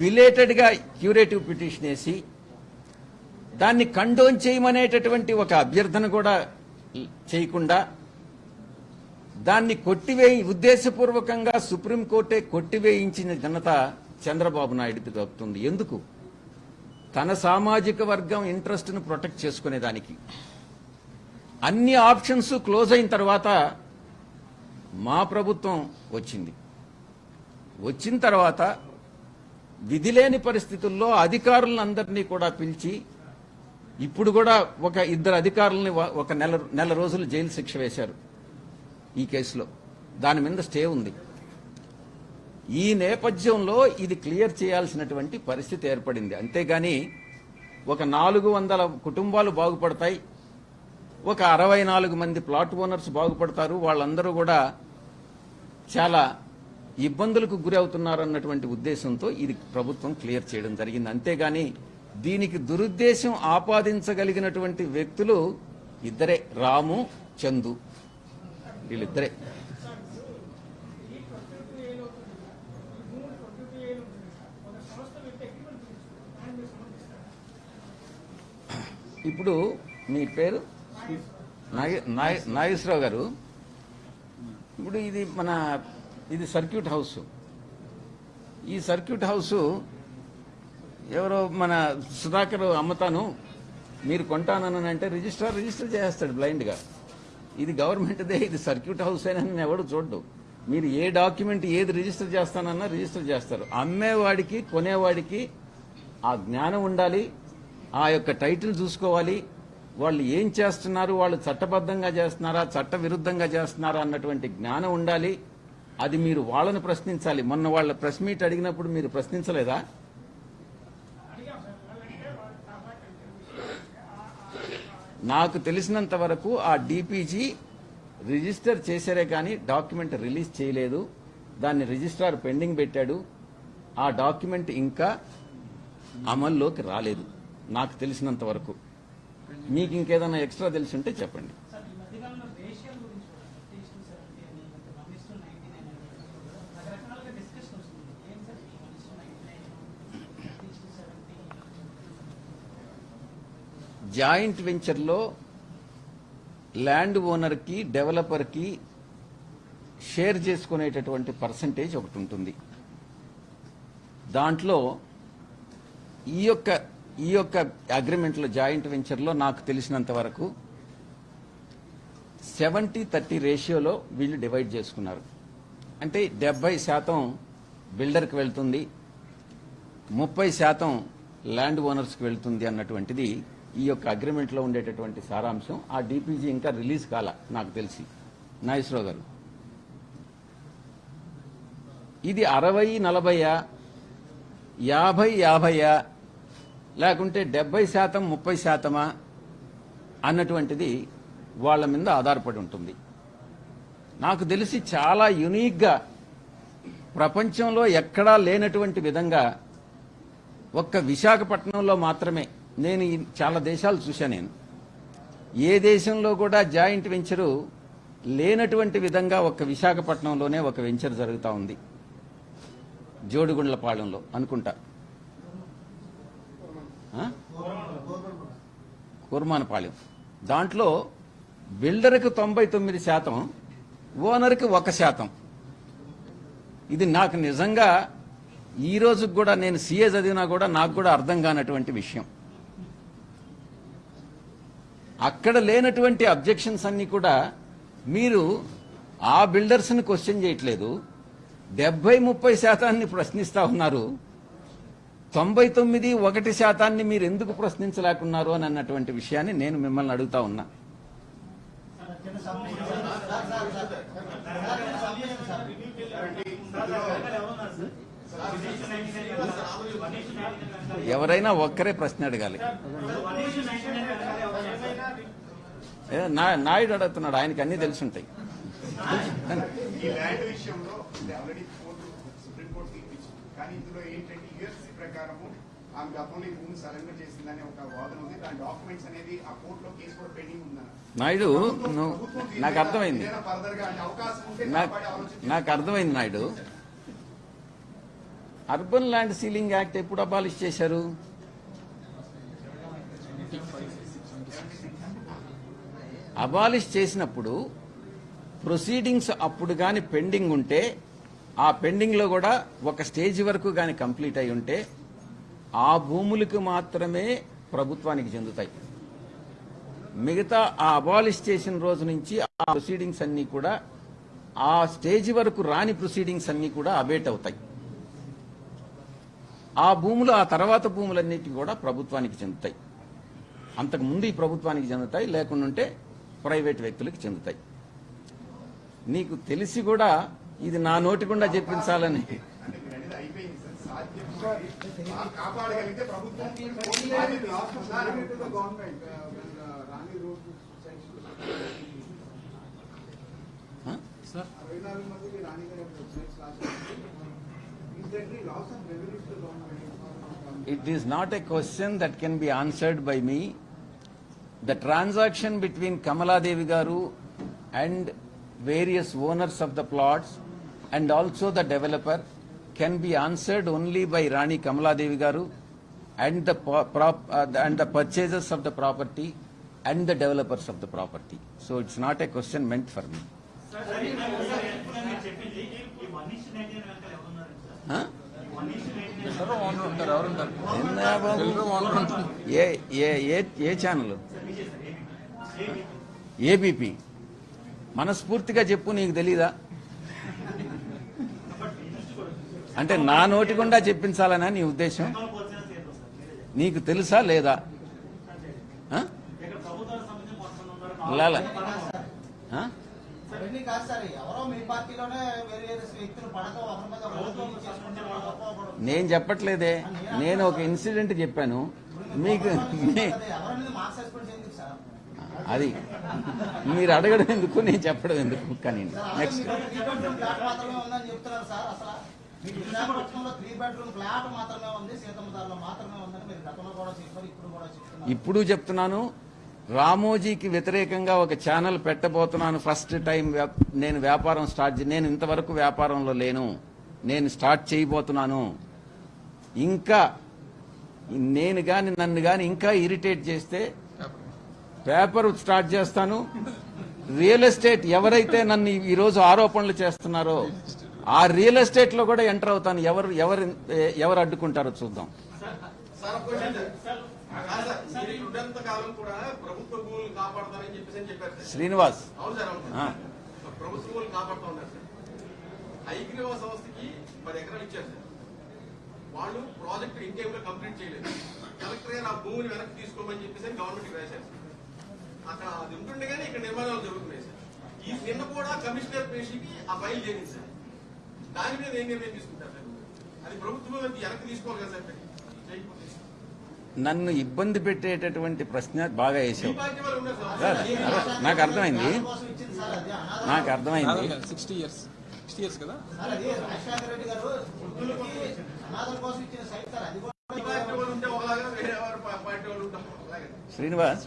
A: బిలేటెడ్గా క్యూరేటివ్ పిటిషన్ వేసి దాన్ని కండోన్ చేయమనేటటువంటి ఒక అభ్యర్థన కూడా చేయకుండా దాన్ని కొట్టివేయి ఉద్దేశపూర్వకంగా సుప్రీంకోర్టే కొట్టివేయించిన ఘనత చంద్రబాబు నాయుడుకి దక్కుతుంది. ఎందుకు? తన సామాజిక వర్గం ఇంట్రెస్ట్ను ప్రొటెక్ట్ చేసుకునేదానికి అన్ని ఆప్షన్స్ క్లోజ్ అయిన తర్వాత మా ప్రభుత్వం వచ్చింది. వచ్చిన తర్వాత విధిలేని పరిస్థితుల్లో అధికారులందరినీ కూడా పిలిచి ఇప్పుడు కూడా ఒక ఇద్దరు అధికారులని ఒక నెల నెల రోజులు జైలు శిక్ష వేశారు. ఈ కేసులో. దాని మీద స్టే ఉంది. ఈ నేపథ్యంలో ఇది క్లియర్ చేయాల్సినటువంటి పరిస్థితి ఏర్పడింది. అంతేగాని ఒక నాలుగు వందల కుటుంబాలు బాగుపడతాయి. ఒక అరవై నాలుగు మంది ప్లాట్ ఓనర్స్ బాగుపడతారు. వాళ్ళందరూ కూడా చాలా ఇబ్బందులకు గురి అవుతున్నారన్నటువంటి ఉద్దేశంతో ఇది ప్రభుత్వం క్లియర్ చేయడం జరిగింది. అంతేగాని దీనికి దురుద్దేశం ఆపాదించగలిగినటువంటి వ్యక్తులు ఇద్దరే రాము చందు. వీళ్ళిద్దరే. ఇప్పుడు మీ పేరు? నాగేశ్వరరావు గారు. ఇప్పుడు ఇది మన ఇది సర్క్యూట్ హౌస్. ఈ సర్క్యూట్ హౌస్ ఎవరో మన సుధాకర్ అమ్మతాను మీరు కొంటానని అంటే రిజిస్ట్రార్ రిజిస్టర్ చేస్తాడు బ్లైండ్గా. ఇది గవర్నమెంట్దే ఇది సర్క్యూట్ హౌస్ అని ఎవడు చూడ్డు. మీరు ఏ డాక్యుమెంట్ ఏది రిజిస్టర్ చేస్తానన్నా రిజిస్టర్ చేస్తారు. అమ్మేవాడికి కొనేవాడికి ఆ జ్ఞానం ఉండాలి ఆ యొక్క టైటిల్ చూసుకోవాలి. వాళ్ళు ఏం చేస్తున్నారు వాళ్ళు చట్టబద్ధంగా చేస్తున్నారా చట్ట విరుద్ధంగా చేస్తున్నారా అన్నటువంటి జ్ఞానం ఉండాలి. అది మీరు వాళ్ళని ప్రశ్నించాలి. మొన్న వాళ్ళ ప్రెస్ మీట్ అడిగినప్పుడు మీరు ప్రశ్నించలేదా? నాకు తెలిసినంత వరకు ఆ డిపిజీ రిజిస్టర్ చేశారే కానీ డాక్యుమెంట్ రిలీజ్ చేయలేదు. దాన్ని రిజిస్ట్రార్ పెండింగ్ పెట్టాడు. ఆ డాక్యుమెంట్ ఇంకా అమల్లోకి రాలేదు. నాకు తెలిసినంత వరకు. మీకు ఇంకేదైనా ఎక్స్ట్రా తెలిసి ఉంటే చెప్పండి
D: సార్ ఈ మధ్యకాలంలో రేషియల్ గురించి కూడా టీచింగ్ సెవెంటీ అని one is to ninety nine అని రకరకాలుగా డిస్కషన్ వస్తుంది ఏం సార్ ఈ one is to ninety nine teach to seventy
A: joint వెంచర్లో ల్యాండ్ ఓనర్కి డెవలపర్కి షేర్ చేసుకునేటటువంటి పర్సంటేజ్ ఒకటి ఉంటుంది. దాంట్లో ఈ యొక్క ఈ యొక్క అగ్రిమెంట్లో జాయింట్ వెంచర్లో నాకు తెలిసినంత వరకు సెవెంటీ థర్టీ రేషియోలో వీళ్ళు డివైడ్ చేసుకున్నారు. అంటే డెబ్బై శాతం బిల్డర్కి వెళ్తుంది ముప్పై శాతం ల్యాండ్ ఓనర్స్కి వెళ్తుంది అన్నటువంటిది ఈ యొక్క అగ్రిమెంట్లో ఉండేటటువంటి సారాంశం ఆ డిపిజీ ఇంకా రిలీజ్ కాల నాకు తెలిసి. నాగేశ్వరరావు గారు. ఇది అరవై నలభైయా యాభై యాభైయా లేకుంటే డెబ్బై శాతం ముప్పై శాతమా అన్నటువంటిది వాళ్ళ మీద ఆధారపడి ఉంటుంది. నాకు తెలిసి చాలా యునీక్గా ప్రపంచంలో ఎక్కడా లేనటువంటి విధంగా ఒక్క విశాఖపట్నంలో మాత్రమే నేను చాలా దేశాలు చూశాను నేను. ఏ దేశంలో కూడా జాయింట్ వెంచరు లేనటువంటి విధంగా ఒక విశాఖపట్నంలోనే ఒక వెంచర్ జరుగుతూ ఉంది. జోడిగుండ్లపాళెంలో అనుకుంటా. కుర్మానపాళెం దాంట్లో బిల్డర్కి తొంభై తొమ్మిది శాతం ఓనర్కి ఒక శాతం. ఇది నాకు నిజంగా ఈ రోజుకి కూడా నేను సీఏ చదివినా కూడా నాకు కూడా అర్థం కానటువంటి విషయం. అక్కడ లేనటువంటి అబ్జెక్షన్స్ అన్ని కూడా మీరు ఆ బిల్డర్స్ని క్వశ్చన్ చేయట్లేదు. డెబ్బై ముప్పై శాతాన్ని ప్రశ్నిస్తా ఉన్నారు. తొంభై తొమ్మిది ఒకటి శాతాన్ని మీరు ఎందుకు ప్రశ్నించలేకున్నారు అని అన్నటువంటి విషయాన్ని నేను మిమ్మల్ని అడుగుతా ఉన్నా. ఎవరైనా ఒక్కరే ప్రశ్న అడగాలి. నాయుడు అడుగుతున్నాడు ఆయనకి అన్ని తెలిసి ఉంటాయి
C: ఆమె గతంలో భూమి సరెండర్ చేసిందని ఒక వాదన ఉంది. దాని డాక్యుమెంట్స్ అనేది ఆ కోర్టులో కేసు కూడా పెండింగ్
A: నాయుడు నాకు
C: మీద
A: అర్థమైంది నాకు అర్థమైంది Naidu. Urban land ceiling act ఎప్పుడు అబాలిష్ చేశారు? అబాలిష్ చేసినప్పుడు ప్రొసీడింగ్స్ అప్పుడు గాని పెండింగ్ ఉంటే ఆ పెండింగ్లో కూడా ఒక స్టేజ్ వరకు గాని కంప్లీట్ అయి ఉంటే ఆ భూములకు మాత్రమే ప్రభుత్వానికి చెందుతాయి. మిగతా ఆ అబాలిష్ చేసిన రోజు నుంచి ఆ ప్రొసీడింగ్స్ అన్నీ కూడా ఆ స్టేజ్ వరకు రాని ప్రొసీడింగ్స్ అన్నీ కూడా అబేట్ అవుతాయి. ఆ భూములు ఆ తర్వాత భూములన్నిటి కూడా ప్రభుత్వానికి చెందుతాయి. అంతకు ముందు ఈ ప్రభుత్వానికి చెందుతాయి లేకుండా ప్రైవేట్ వ్యక్తులకు చెందుతాయి. నీకు తెలిసి కూడా ఇది నా నోటి గుండా చెప్పించాలని.
C: అంటే మీరు అనేది అయిపోయింది సార్ సాధ్యం ఆ కాపాడగలిగితే ప్రభుత్వం కోర్టు బాధ్యత
E: the government?
A: It is not a question that can be answered by me. The transaction between Kamala Devi Garu and various owners of the plots and also the developer can be answered only by Rani Kamala Devi Garu and the po- prop, uh, the- and the purchasers of the property and the developers of the property. So it's not a question meant for me. Huh?
B: Builder owner ఉంటారు ఎవరు ఉంటారు
A: ఏందా బాబు?
B: Builder owner ఉంటారు
A: ఏ ఏ ఏ ఏ channel ABP మనస్ఫూర్తిగా చెప్పు నీకు తెలీదా? అంటే నా నోటి గుండా చెప్పించాలనా నీ ఉద్దేశం? నీకు తెలుసా లేదా? లాలా. నేను చెప్పట్లేదే. నేను ఒక ఇన్సిడెంట్ చెప్పాను. మీకు అది. మీరు అడగడం ఎందుకు నేను చెప్పడం ఎందుకు? కానీ నెక్స్ట్
F: ఇప్పుడు
A: చెప్తున్నాను రామోజీకి వ్యతిరేకంగా ఒక ఛానల్ పెట్టబోతున్నాను. ఫస్ట్ టైం వ్యాప్- నేను వ్యాపారం స్టార్ట్ నేను ఇంతవరకు వ్యాపారంలో లేను. నేను స్టార్ట్ చేయబోతున్నాను. ఇంకా నేను గాని నన్ను గాని ఇంకా ఇరిటేట్ చేస్తే పేపర్ స్టార్ట్ చేస్తాను. రియల్ ఎస్టేట్ ఎవరైతే నన్ను ఈ- ఈ రోజు ఆరోపణలు చేస్తున్నారో ఆ రియల్ ఎస్టేట్లో కూడా ఎంటర్ అవుతాను. ఎవరు ఎవరు ఎవరు అడ్డుకుంటారో చూద్దాం. శ్రీనివాస్.
G: సంస్థకి పది ఎకరాలు ఇచ్చారు వాళ్ళు ప్రాజెక్ట్ ఇన్ టైంలో కంప్లీట్ చేయలేదు. కలెక్టర్ గారు ఆ భూమిని వెనక్కి తీసుకోమని చెప్పేసి గవర్నమెంట్ రాశారు అక్కడ అది ఉంటుండగానే ఇక్కడ నిర్మాణాలు జరుగుతున్నాయి సార్. ఈ నిన్న కూడా కమిషనర్ పేషికి ఆ ఫైల్ చేరింది సార్. దాని మీద ఏం నిర్ణయం తీసుకుంటారు సార్? అది ప్రభుత్వం వెనక్కి తీసుకోవాలి కదా సార్. చేయకపోతే.
A: నన్ను ఇబ్బంది పెట్టేటటువంటి ప్రశ్న బాగా వేసావు. నాకు అర్థమైంది. నాకు అర్థమైంది.
B: సిక్స్టీ ఇయర్స్ సిక్స్టీ ఇయర్స్ కదా?
A: శ్రీనివాస్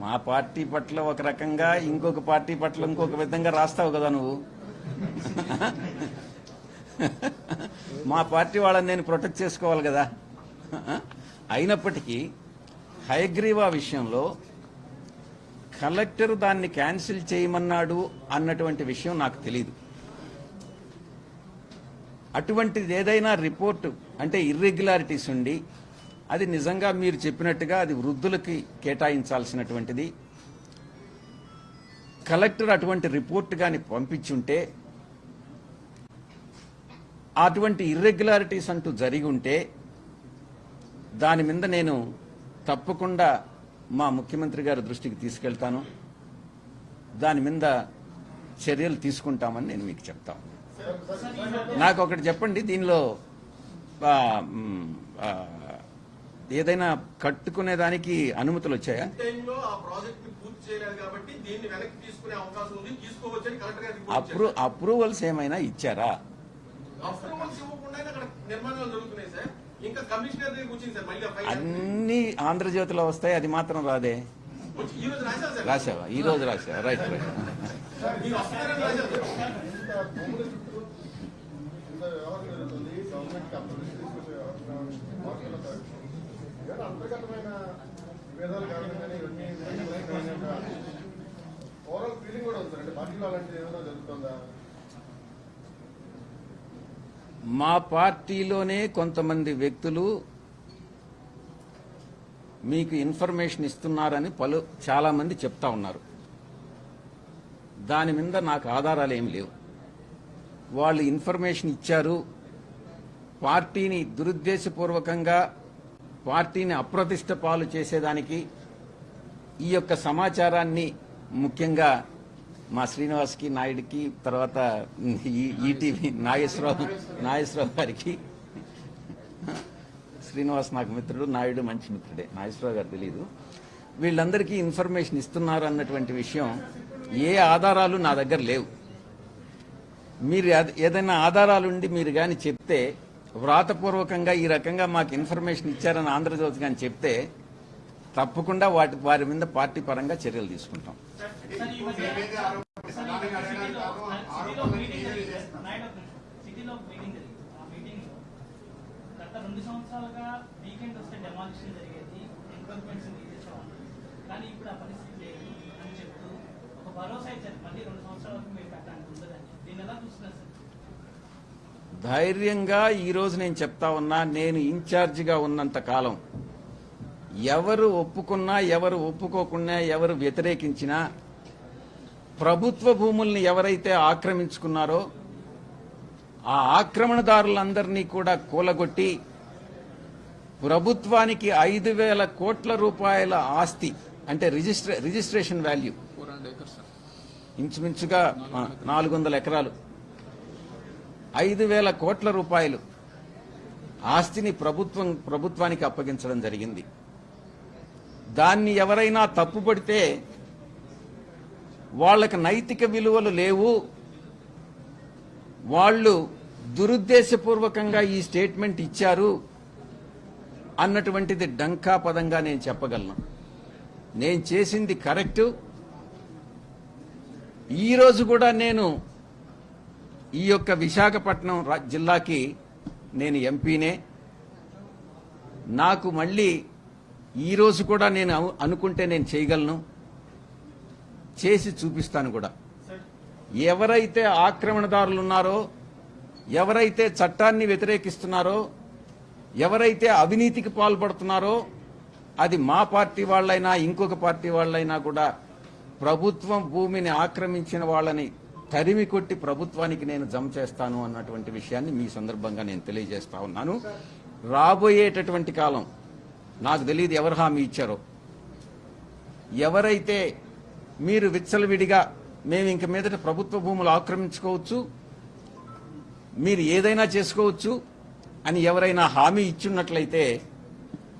A: మా పార్టీ పట్ల ఒక రకంగా ఇంకొక పార్టీ పట్ల ఇంకొక విధంగా రాస్తావు కదా నువ్వు. మా పార్టీ వాళ్ళని నేను ప్రొటెక్ట్ చేసుకోవాలి కదా. అయినప్పటికీ హయగ్రీవా విషయంలో కలెక్టర్ దాన్ని క్యాన్సిల్ చేయమన్నాడు అన్నటువంటి విషయం నాకు తెలియదు అటువంటిది ఏదైనా రిపోర్టు అంటే ఇర్రెగ్యులారిటీస్ ఉండి అది నిజంగా మీరు చెప్పినట్టుగా అది వృద్ధులకి కేటాయించాల్సినటువంటిది. కలెక్టర్ అటువంటి రిపోర్ట్ కానీ పంపించుంటే అటువంటి ఇర్రెగ్యులారిటీస్ అంటూ జరిగి ఉంటే దాని మీద నేను తప్పకుండా మా ముఖ్యమంత్రి గారి దృష్టికి తీసుకెళ్తాను. దాని మీద చర్యలు తీసుకుంటామని నేను మీకు చెప్తాను నాకు ఒకటి చెప్పండి దీనిలో ఏదైనా కట్టుకునే దానికి అనుమతులు వచ్చాయా?
G: టైంలో ఆ ప్రాజెక్ట్ని పూర్తి చేయలేదు కాబట్టి దీన్ని వెనక్కి తీసుకునే అవకాశం ఉంది. తీసుకోవచ్చని కలెక్టర్ గారికి రిపోర్ట్
A: అప్రూ. అప్రూవల్స్ ఏమైనా ఇచ్చారా?
G: అప్రూవల్స్ ఇవ్వకుండా అక్కడ నిర్మాణాలు జరుగుతున్నాయి సార్. ఇంకా కమిషనర్ దగ్గర కూర్చుంది సార్. మళ్ళీ ఆ ఫైల్
A: అన్ని ఆంధ్రజ్యోతిలో వస్తాయి. అది మాత్రం రాదే.
G: వచ్చి ఈ రోజు రాశారు సార్?
A: రాసావా ఈ రోజు రాసావా రైట్ రైట్
G: మీరు వస్తున్నారని రాశారు సార్
H: అంతర్గతమైన విభేదాలు కారణంగానే ఇవన్నీ ఓవరాల్ ఫీలింగ్ కూడా ఉంది పార్టీలో అలాంటిది ఏమైనా జరుగుతుందా?
A: మా పార్టీలోనే కొంతమంది వ్యక్తులు మీకు ఇన్ఫర్మేషన్ ఇస్తున్నారని పలు చాలామంది చెప్తా ఉన్నారు. దాని మీద నాకు ఆధారాలు ఏమి లేవు. వాళ్ళు ఇన్ఫర్మేషన్ ఇచ్చారు. పార్టీని దురుద్దేశపూర్వకంగా పార్టీని అప్రతిష్ట పాలు చేసేదానికి ఈ యొక్క సమాచారాన్ని ముఖ్యంగా మా శ్రీనివాస్కి నాయుడికి తర్వాత ఈ ఈటీవీ నాగేశ్వరరావు నాగేశ్వరరావు గారికి. శ్రీనివాస్ నాకు మిత్రుడు నాయుడు మంచి మిత్రుడే. నాగేశ్వరరావు గారు తెలియదు వీళ్ళందరికీ ఇన్ఫర్మేషన్ ఇస్తున్నారు అన్నటువంటి విషయం ఏ ఆధారాలు నా దగ్గర లేవు. మీరు ఏదైనా ఆధారాలుండి మీరు కానీ చెప్తే వ్రాతపూర్వకంగా ఈ రకంగా మాకు ఇన్ఫర్మేషన్ ఇచ్చారని ఆంధ్రజ్యోతి కానీ చెప్తే తప్పకుండా వాటి వారి మీద పార్టీ పరంగా చర్యలు తీసుకుంటాం
D: రెండు సంవత్సరాలుగా వీకెండ్ వస్తే డెమాలిషన్ జరిగేది ఎంక్రోచ్మెంట్స్ తీసేసేవాళ్ళు కానీ ఇప్పుడు ఆ పరిస్థితి లేదు అని చెప్తూ ఒక భరోసా ఇచ్చారు మళ్ళీ రెండు సంవత్సరాలకు మీరు కట్టడానికి ఉండదని దీన్ని ఎలా చూస్తున్నారు సార్
A: ధైర్యంగా ఈ రోజు నేను చెప్తా ఉన్నా నేను ఇన్ఛార్జిగా ఉన్నంత కాలం. ఎవరు ఒప్పుకున్నా ఎవరు ఒప్పుకోకున్నా ఎవరు వ్యతిరేకించినా ప్రభుత్వ భూముల్ని ఎవరైతే ఆక్రమించుకున్నారో ఆ ఆక్రమణదారులందరినీ కూడా కూలగొట్టి ప్రభుత్వానికి ఐదు వేల కోట్ల రూపాయల ఆస్తి అంటే రిజిస్ట్రే రిజిస్ట్రేషన్ వాల్యూ. ఇంచుమించుగా నాలుగు వందల ఎకరాలు. ఐదు వేల కోట్ల రూపాయలు ఆస్తిని ప్రభుత్వం ప్రభుత్వానికి అప్పగించడం జరిగింది. దాన్ని ఎవరైనా తప్పుపడితే వాళ్ళకి నైతిక విలువలు లేవు. వాళ్ళు దురుద్దేశపూర్వకంగా ఈ స్టేట్మెంట్ ఇచ్చారు అన్నటువంటిది డంకా పదంగా నేను చెప్పగలను. నేను చేసింది కరెక్టు. ఈరోజు కూడా నేను ఈ యొక్క విశాఖపట్నం జిల్లాకి నేను ఎంపీనే. నాకు మళ్ళీ ఈరోజు కూడా నేను అనుకుంటే నేను చేయగలను. చేసి చూపిస్తాను కూడా. ఎవరైతే ఆక్రమణదారులు ఉన్నారో ఎవరైతే చట్టాన్ని వ్యతిరేకిస్తున్నారో ఎవరైతే అవినీతికి పాల్పడుతున్నారో అది మా పార్టీ వాళ్ళైనా ఇంకొక పార్టీ వాళ్ళైనా కూడా ప్రభుత్వం భూమిని ఆక్రమించిన వాళ్ళని తరిమి కొట్టి ప్రభుత్వానికి నేను జమ చేస్తాను అన్నటువంటి విషయాన్ని మీ సందర్భంగా నేను తెలియజేస్తా ఉన్నాను. రాబోయేటటువంటి కాలం నాకు తెలియదు ఎవరు హామీ ఇచ్చారో. ఎవరైతే మీరు విచ్చలవిడిగా మేము ఇంక మీదట ప్రభుత్వ భూములు ఆక్రమించుకోవచ్చు మీరు ఏదైనా చేసుకోవచ్చు అని ఎవరైనా హామీ ఇచ్చున్నట్లయితే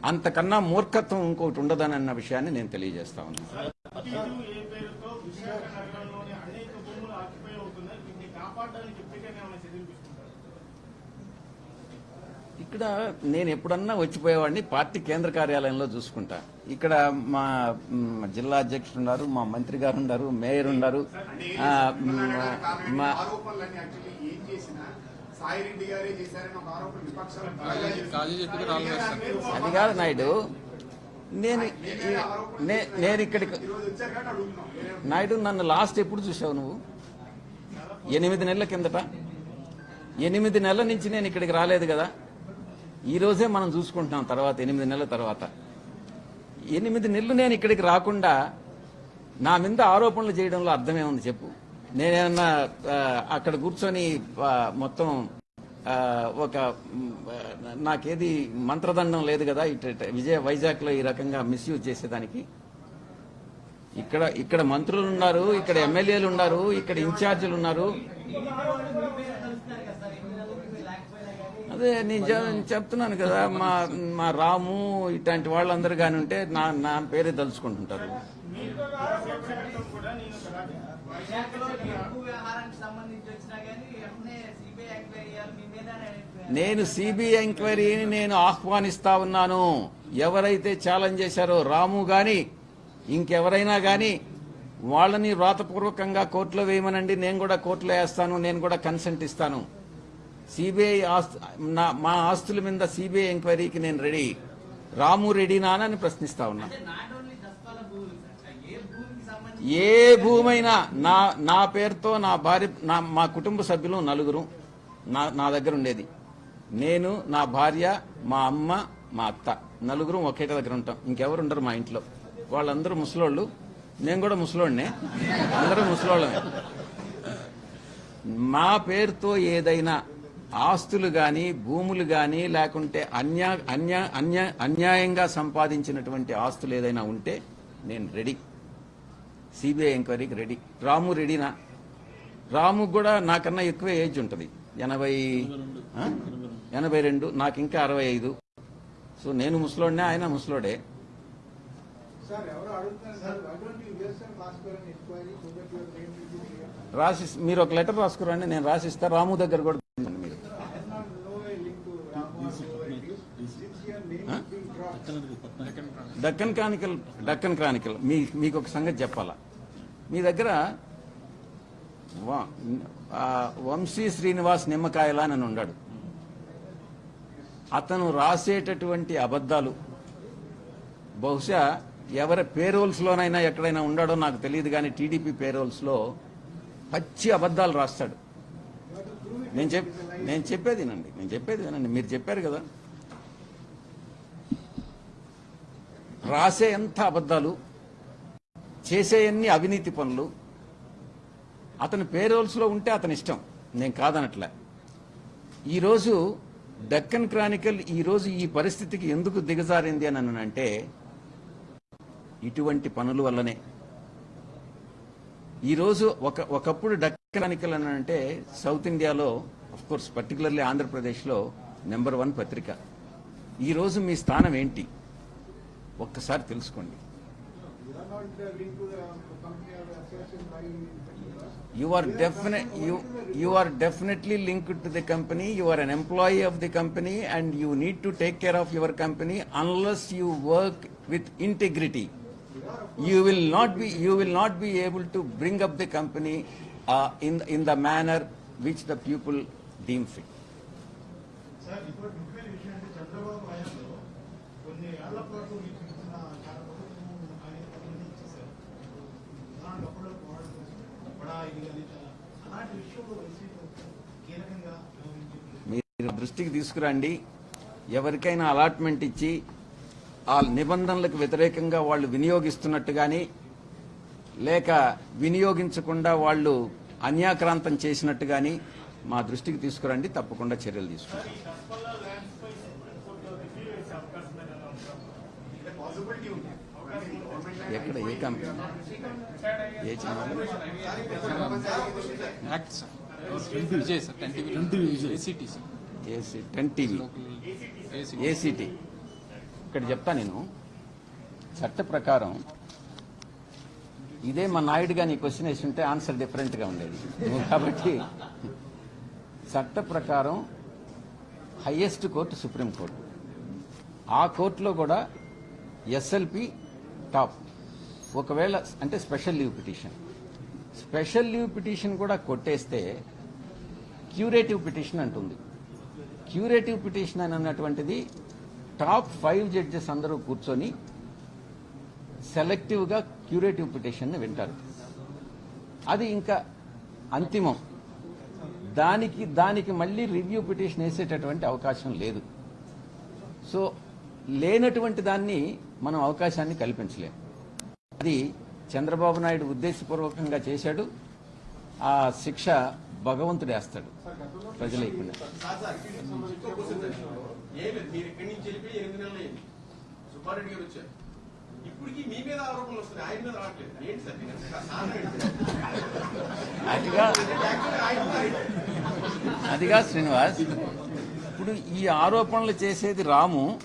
A: అంతకన్నా మూర్ఖత్వం ఇంకోటి ఉండదని అన్న విషయాన్ని నేను తెలియజేస్తా ఉన్నాను
I: ఏ పేరుతో విశాఖ నగరంలోని అనేక భూములు ఆక్యుపై అవుతున్నాయి వీటిని కాపాడడానికి ఇప్పటికైనా ఏమైనా చర్యలు తీసుకుంటారు
A: ఇక్కడ నేను ఎప్పుడన్నా వచ్చిపోయేవాడిని పార్టీ కేంద్ర కార్యాలయంలో చూసుకుంటా. ఇక్కడ మా జిల్లా అధ్యక్షుడు ఉన్నారు మా మంత్రి గారు ఉన్నారు మేయర్ ఉన్నారు. అది కాదు నాయుడు. నేను నే- నేను ఇక్కడికి నాయుడు నన్ను లాస్ట్ ఎప్పుడు చూసావు నువ్వు? ఎనిమిది నెలల కిందట ఎనిమిది నెలల నుంచి నేను ఇక్కడికి రాలేదు కదా. ఈరోజే మనం చూసుకుంటున్నాం తర్వాత ఎనిమిది నెలల తర్వాత. ఎనిమిది నెలలు నేను ఇక్కడికి రాకుండా నా మీద ఆరోపణలు చేయడంలో అర్థమే ఉంది చెప్పు. నేనేమన్నా అక్కడ కూర్చొని మొత్తం ఒక నాకేది మంత్రదండం లేదు కదా ఇటు ఇటు విజయ వైజాగ్లో ఈ రకంగా మిస్యూజ్ చేసేదానికి. ఇక్కడ ఇక్కడ మంత్రులు ఉన్నారు ఇక్కడ ఎమ్మెల్యేలు ఉన్నారు ఇక్కడ ఇన్ఛార్జీలు ఉన్నారు. అదే నేను చెప్తున్నాను కదా మా మా రాము ఇట్లాంటి వాళ్ళందరూ కానీ ఉంటే నా నా పేరే తలుచుకుంటుంటారు.
D: నేను
A: నేను సిబిఐ ఎంక్వైరీని నేను ఆహ్వానిస్తా ఉన్నాను. ఎవరైతే ఛాలెంజ్ చేశారో రాము గాని ఇంకెవరైనా గాని వాళ్ళని వ్రాతపూర్వకంగా కోర్టులో వేయమనండి నేను కూడా కోర్టులో వేస్తాను నేను కూడా కన్సెంట్ ఇస్తాను. సిబిఐ ఆస్తు నా- మా ఆస్తుల మీద సిబిఐ ఎంక్వైరీకి నేను రెడీ. రాము రెడీనా అని ప్రశ్నిస్తా ఉన్నా.
F: ఏ
A: భూమైనా నా నా పేరుతో నా భార్య నా మా కుటుంబ సభ్యులు నలుగురు నా నా దగ్గర ఉండేది. నేను నా భార్య మా అమ్మ మా అత్త. నలుగురు ఒకేట దగ్గర ఉంటాం. ఇంకెవరు ఉండరు మా ఇంట్లో. వాళ్ళందరూ ముసలోళ్ళు. నేను కూడా ముసలోడినే. అందరూ ముసలోళ్ళమే. మా పేరుతో ఏదైనా ఆస్తులు గాని భూములు గాని లేకుంటే అన్యా అన్యా అన్యా అన్యాయంగా సంపాదించినటువంటి ఆస్తులు ఏదైనా ఉంటే నేను రెడీ. సిబిఐ ఎంక్వైరీకి రెడీ. రాము రెడీనా? రాము కూడా నాకన్నా ఎక్కువ ఏజ్ ఉంటుంది. ఎనభై ఎనభై రెండు నాకు ఇంకా అరవై ఐదు. సో నేను ముసలోడినే ఆయన ముసలోడే. రాసి మీరు ఒక లెటర్ రాసుకురండి నేను రాసిస్తా. రాము దగ్గర కూడా మీరు. డక్కన్ క్రానికల్ డక్కన్ క్రానికల్ మీ మీకు ఒక సంగతి చెప్పాలా? మీ దగ్గర వంశీ శ్రీనివాస్ నిమ్మకాయల అని ఉన్నాడు. అతను రాసేటటువంటి అబద్ధాలు బహుశా ఎవరి పేరోల్స్లోనైనా ఎక్కడైనా ఉండాడో నాకు తెలియదు కానీ టీడీపీ పేరోల్స్లో పచ్చి అబద్ధాలు రాస్తాడు. నేను చెప్ నేను చెప్పేది నండి నేను చెప్పేది వినండి. మీరు చెప్పారు కదా. రాసే ఎంత అబద్ధాలు చేసేయన్ని అవినీతి పనులు అతని పేరోల్స్లో ఉంటే అతని ఇష్టం. నేను కాదనట్లే. ఈరోజు డక్కన్ క్రానికల్ ఈరోజు ఈ పరిస్థితికి ఎందుకు దిగజారింది అని అంటే ఇటువంటి పనుల వల్లనే ఈరోజు ఒక ఒకప్పుడు డక్కనికలు అని అంటే సౌత్ ఇండియాలో కోర్స్ పర్టికులర్లీ ఆంధ్రప్రదేశ్లో నెంబర్ వన్ పత్రిక ఈరోజు మీ స్థానం ఏంటి ఒక్కసారి తెలుసుకోండి
E: you are
A: definite you are definitely link to the company you are an employee of the company and you need to take care of your company unless you work with integrity you will not be, you will not be able to bring up the company uh, in, in the manner which the people deem fit. మీరు దృష్టికి తీసుకురండి ఎవరికైనా allotment ఇచ్చి ఆ నిబంధనలకు వ్యతిరేకంగా వాళ్ళు వినియోగిస్తున్నట్టు కానీ లేక వినియోగించకుండా వాళ్ళు అన్యాక్రాంతం చేసినట్టు కానీ మా దృష్టికి తీసుకురండి తప్పకుండా చర్యలు తీసుకుంటాం.
C: గవర్నమెంట్
A: ఎక్కడ ఏ కంపెనీ? ఏ channel?
B: Act sir. Vijay sir ten TV ACT sir
A: AC ten TV
B: local AC
A: ACT ఇక్కడ చెప్తా నేను. చట్ట ప్రకారం ఇదే మా నాయుడుగా నీ క్వశ్చన్ వేసి ఉంటే ఆన్సర్ డిఫరెంట్గా ఉండేది. కాబట్టి చట్ట ప్రకారం హయ్యెస్ట్ కోర్టు సుప్రీం కోర్టు ఆ కోర్టులో కూడా ఎస్ఎల్పి టాప్ ఒకవేళ అంటే special leave petition special leave petition కూడా కొట్టేస్తే క్యూరేటివ్ పిటిషన్ అంటుంది. క్యూరేటివ్ పిటిషన్ అని అన్నటువంటిది టాప్ ఫైవ్ జడ్జెస్ అందరూ కూర్చొని సెలెక్టివ్గా క్యూరేటివ్ పిటిషన్ని వింటారు. అది ఇంకా అంతిమం. దానికి దానికి మళ్ళీ రివ్యూ పిటిషన్ వేసేటటువంటి అవకాశం లేదు. సో లేనటువంటి దాన్ని మనం అవకాశాన్ని కల్పించలేం. అది చంద్రబాబు నాయుడు ఉద్దేశపూర్వకంగా చేశాడు. ఆ శిక్ష భగవంతుడు వేస్తాడు ప్రజలేకుండా అదిగా. అదిగా శ్రీనివాస్. ఇప్పుడు ఈ ఆరోపణలు చేసేది రాము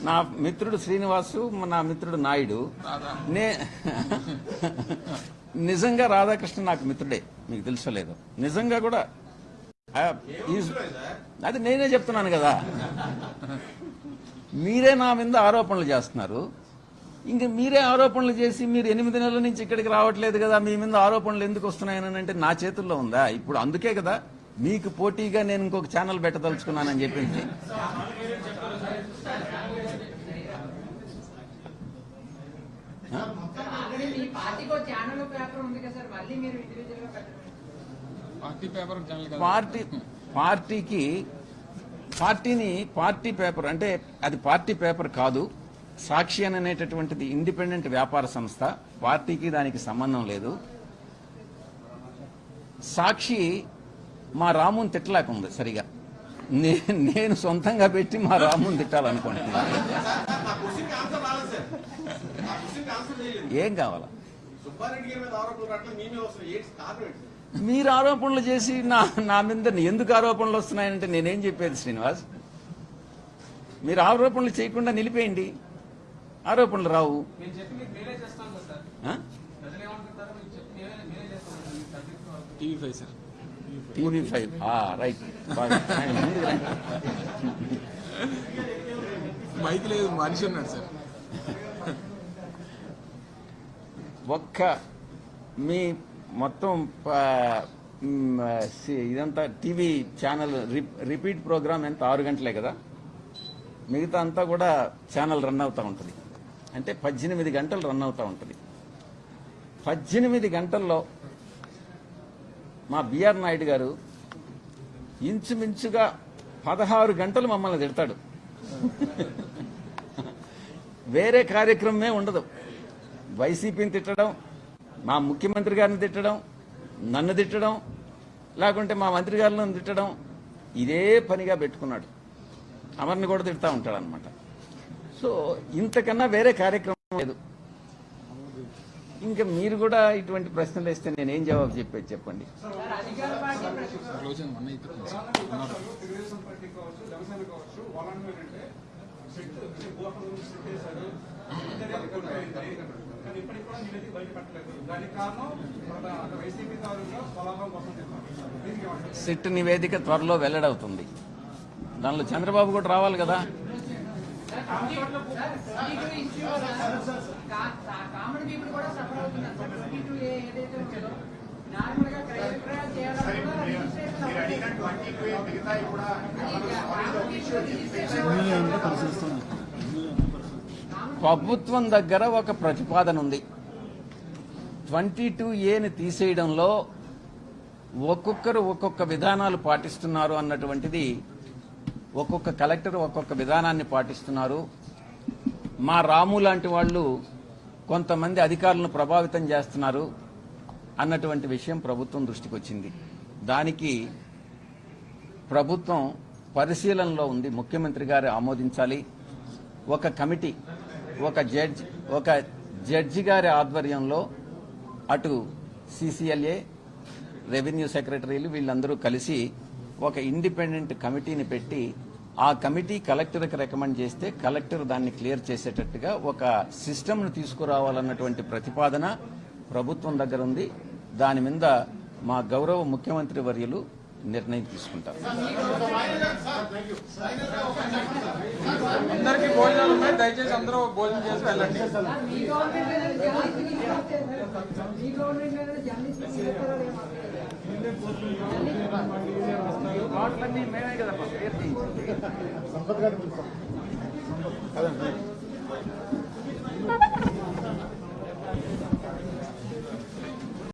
A: నా మిత్రుడు శ్రీనివాసు నా మిత్రుడు నాయుడు. నే నిజంగా రాధాకృష్ణ నాకు మిత్రుడే మీకు తెలుసలేదు నిజంగా కూడా ఈజ్- అది నేనే చెప్తున్నాను కదా. మీరే నా మీద ఆరోపణలు చేస్తున్నారు. ఇంక మీరే ఆరోపణలు చేసి మీరు ఎనిమిది నెలల నుంచి ఇక్కడికి రావట్లేదు కదా మీ మీద ఆరోపణలు ఎందుకు వస్తున్నాయని అంటే నా చేతుల్లో ఉందా? ఇప్పుడు అందుకే కదా మీకు పోటీగా నేను ఇంకొక ఛానల్ పెట్టదలుచుకున్నానని చెప్పింది
J: ఆల్రెడీ మీ పార్టీకి ఒక ఛానల్ పేపర్ ఉంది కదా సార్ మళ్ళీ మీరు ఇండివిజువల్గా పెట్టండి
B: పార్టీ పేపర్ ఛానల్ కదా.
A: పార్టీ పార్టీకి పార్టీని పార్టీ పేపర్ అంటే అది పార్టీ పేపర్ కాదు సాక్షి అని అనేటటువంటిది ఇండిపెండెంట్ వ్యాపార సంస్థ పార్టీకి దానికి సంబంధం లేదు. సాక్షి మా రాముని తిట్టలేకుంది సరిగా. నేను సొంతంగా పెట్టి మా రాముని తిట్టాలనుకుంటున్నాను ఏం కావాలా?
G: సుబ్బారెడ్డి గారి మీద ఆరోపణలు రావట్లేదు మీ మీద వస్తున్నాయి ఏంటి కారణం ఏంటి సార్
A: మీరు ఆరోపణలు చేసి నా నా మీద ఎందుకు ఆరోపణలు వస్తున్నాయంటే నేనేం చెప్పేది శ్రీనివాస్? మీరు ఆరోపణలు చేయకుండా నిలిపేయండి. ఆరోపణలు రావు.
B: TV five sir.
A: బాగా. ఆయన ముందుకు రండి.
B: మైక్ లేదు మనిషి ఉన్నాడు సార్.
A: ఒక్క మీ మొత్తం ఇదంతా టీవీ ఛానల్ రిపీట్ ప్రోగ్రామ్ ఎంత? ఆరు గంటలే కదా? మిగతా అంతా కూడా ఛానల్ రన్ అవుతూ ఉంటుంది. అంటే పద్దెనిమిది గంటలు రన్ అవుతూ ఉంటుంది. పద్దెనిమిది గంటల్లో మా బిఆర్ నాయుడు గారు ఇంచుమించుగా పదహారు గంటలు మమ్మల్ని తిడతాడు. వేరే కార్యక్రమమే ఉండదు. వైసీపీని తిట్టడం మా ముఖ్యమంత్రి గారిని తిట్టడం నన్ను తిట్టడం లేకుంటే మా మంత్రి గారిని తిట్టడం ఇదే పనిగా పెట్టుకున్నాడు. అమర్ని కూడా తిడతా ఉంటాడు అనమాట సో ఇంతకన్నా వేరే కార్యక్రమం లేదు. ఇంకా మీరు కూడా ఇటువంటి ప్రశ్నలు వేస్తే నేనేం జవాబు చెప్పేది చెప్పండి?
I: సిట్
A: నివేదిక త్వరలో వెల్లడవుతుంది దానిలో చంద్రబాబు కూడా రావాలి కదా
J: కామన్ పీపుల్ కూడా సఫర్ అవుతున్నారు. ఏదైతే నార్మల్గా క్రయ విక్రయాలు
A: ప్రభుత్వం దగ్గర ఒక ప్రతిపాదన ఉంది. ట్వంటీ టూ ఏని తీసేయడంలో ఒక్కొక్కరు ఒక్కొక్క విధానాలు పాటిస్తున్నారు అన్నటువంటిది ఒక్కొక్క కలెక్టర్ ఒక్కొక్క విధానాన్ని పాటిస్తున్నారు. మా రాము లాంటి వాళ్ళు కొంతమంది అధికారులను ప్రభావితం చేస్తున్నారు అన్నటువంటి విషయం ప్రభుత్వం దృష్టికి వచ్చింది. దానికి ప్రభుత్వం పరిశీలనలో ఉంది. ముఖ్యమంత్రి గారు ఆమోదించాలి. ఒక కమిటీ ఒక జడ్జ్ ఒక జడ్జి గారి ఆధ్వర్యంలో అటు సిసిఎల్ఏ రెవెన్యూ సెక్రటరీలు వీళ్ళందరూ కలిసి ఒక ఇండిపెండెంట్ కమిటీని పెట్టి ఆ కమిటీ కలెక్టర్కి రికమెండ్ చేస్తే కలెక్టర్ దాన్ని క్లియర్ చేసేటట్టుగా ఒక సిస్టమ్ను తీసుకురావాలన్నటువంటి ప్రతిపాదన ప్రభుత్వం దగ్గర ఉంది. దాని మీద మా గౌరవ ముఖ్యమంత్రి వర్యులు నిర్ణయం తీసుకుంటారు.
B: అందరికీ భోజనాలు ఉన్నాయి. దయచేసి అందరూ భోజనం చేసి వెళ్ళండి.
J: మీ గవర్నమెంట్
H: సంపత్ గారు